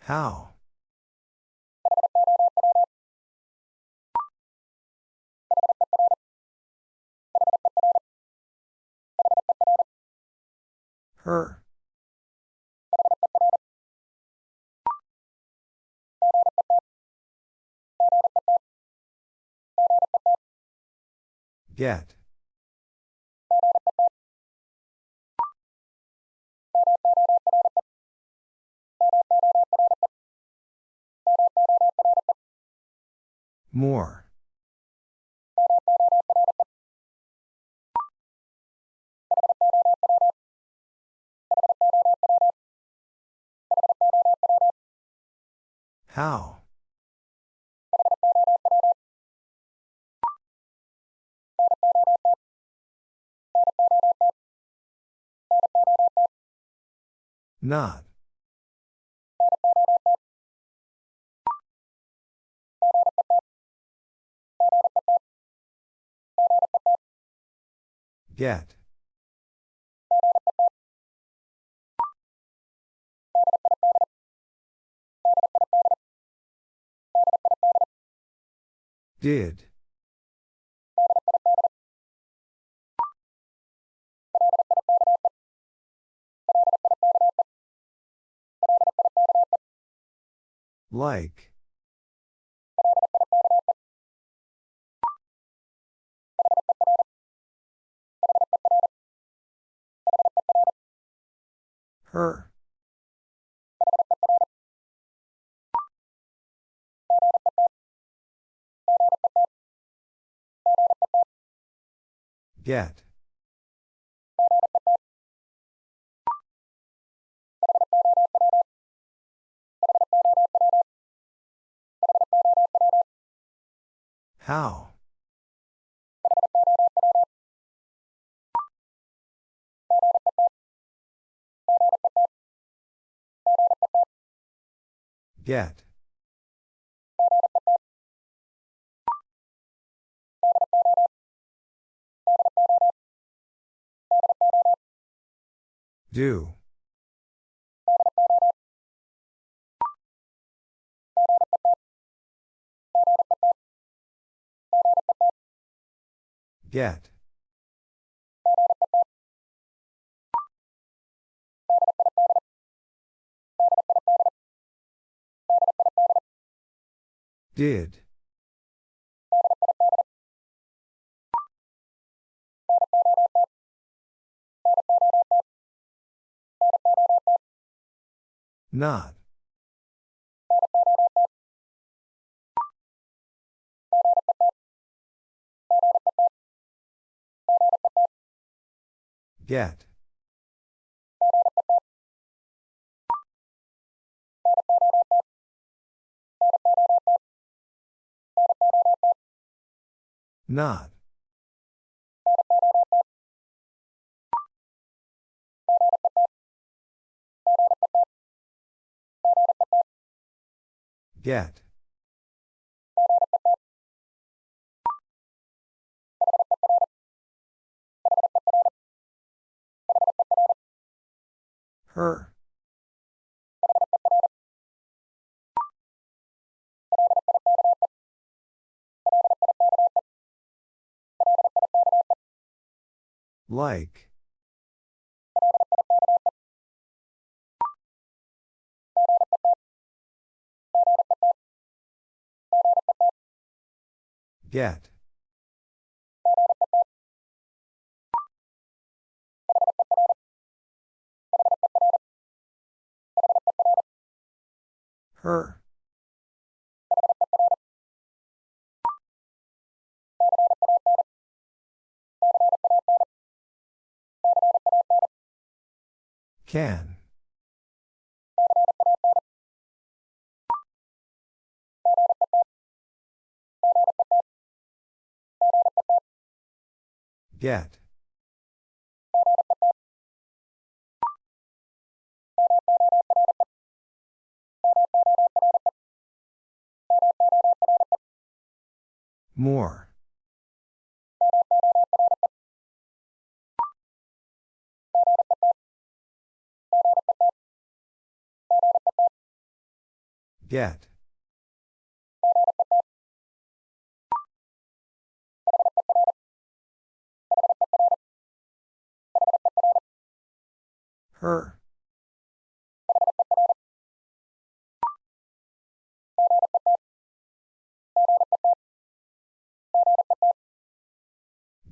How? Her. Get. More. How? Not. Get. Did. Like. Her. Get. How? Get. Do. Get. Did. Not. Get. Not. Get. Her. Like. Get. Her. Can. Get. More. Get. Her.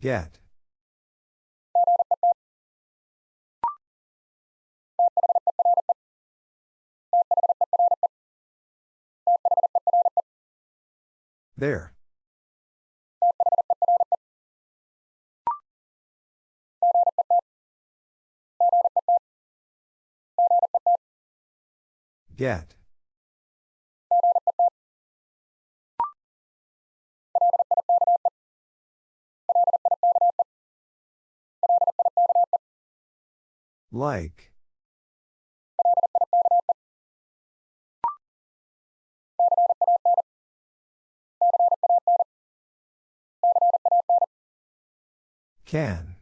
Get. There. Get. Like. Can.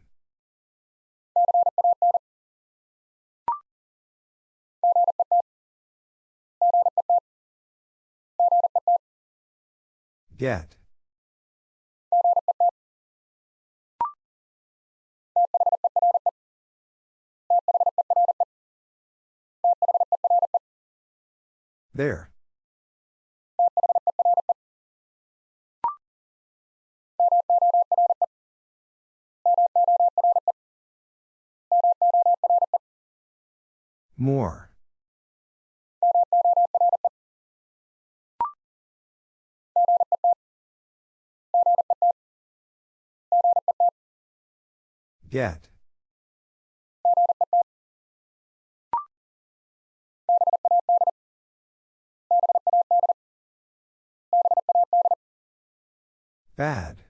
Get. There. More. Get. Bad.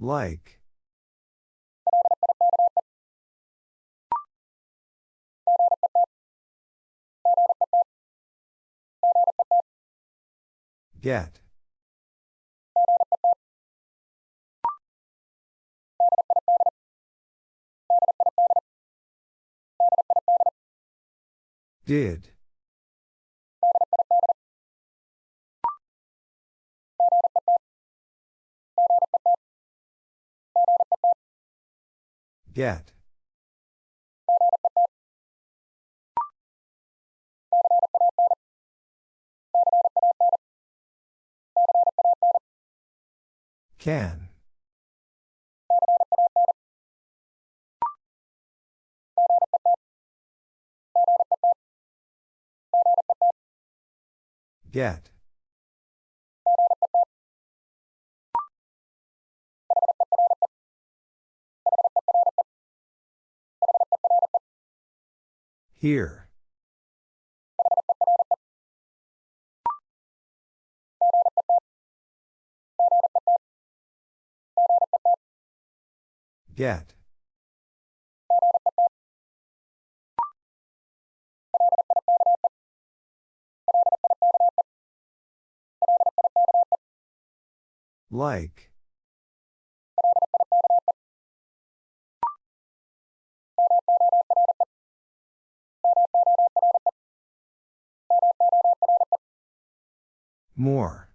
Like. Get. Did. Get. Can. Get. Here. Get. Like. More.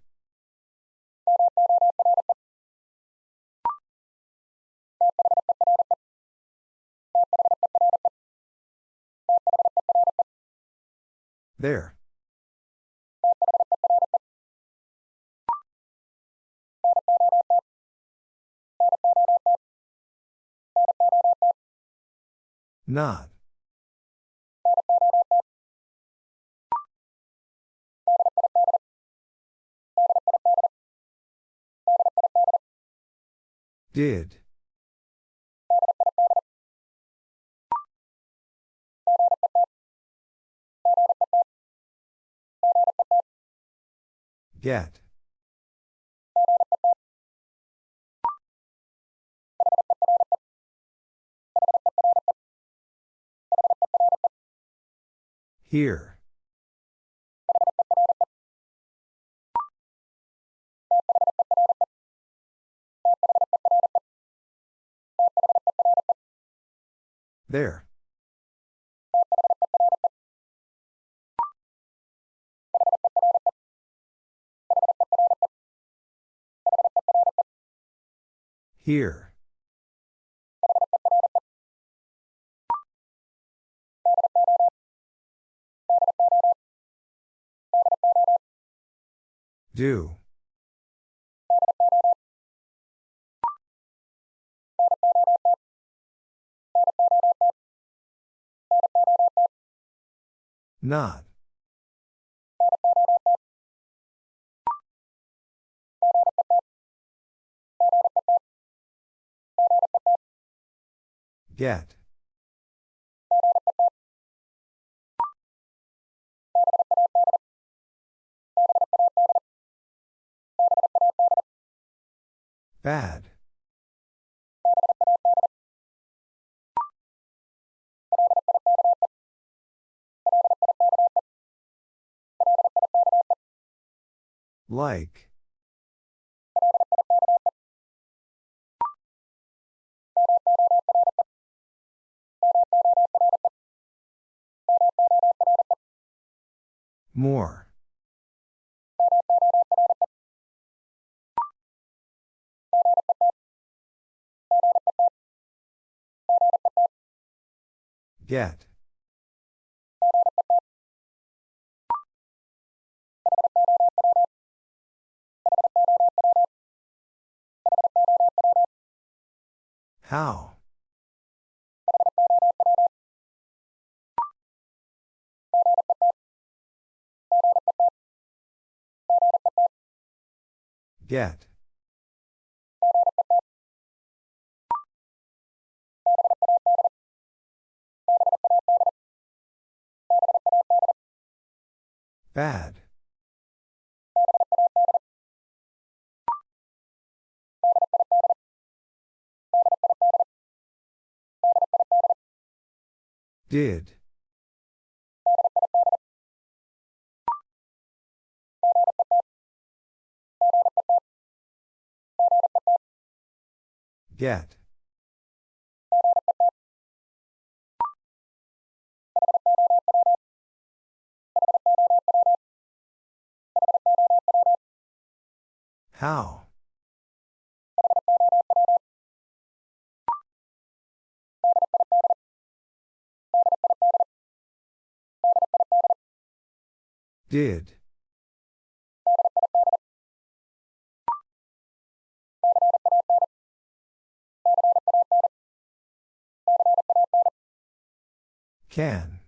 There. Not. Did. Get. Here. There. Here. Do. Not. Get. Bad. Like. More. Get. How? Get. Bad. Did. Get. How? Did. Can.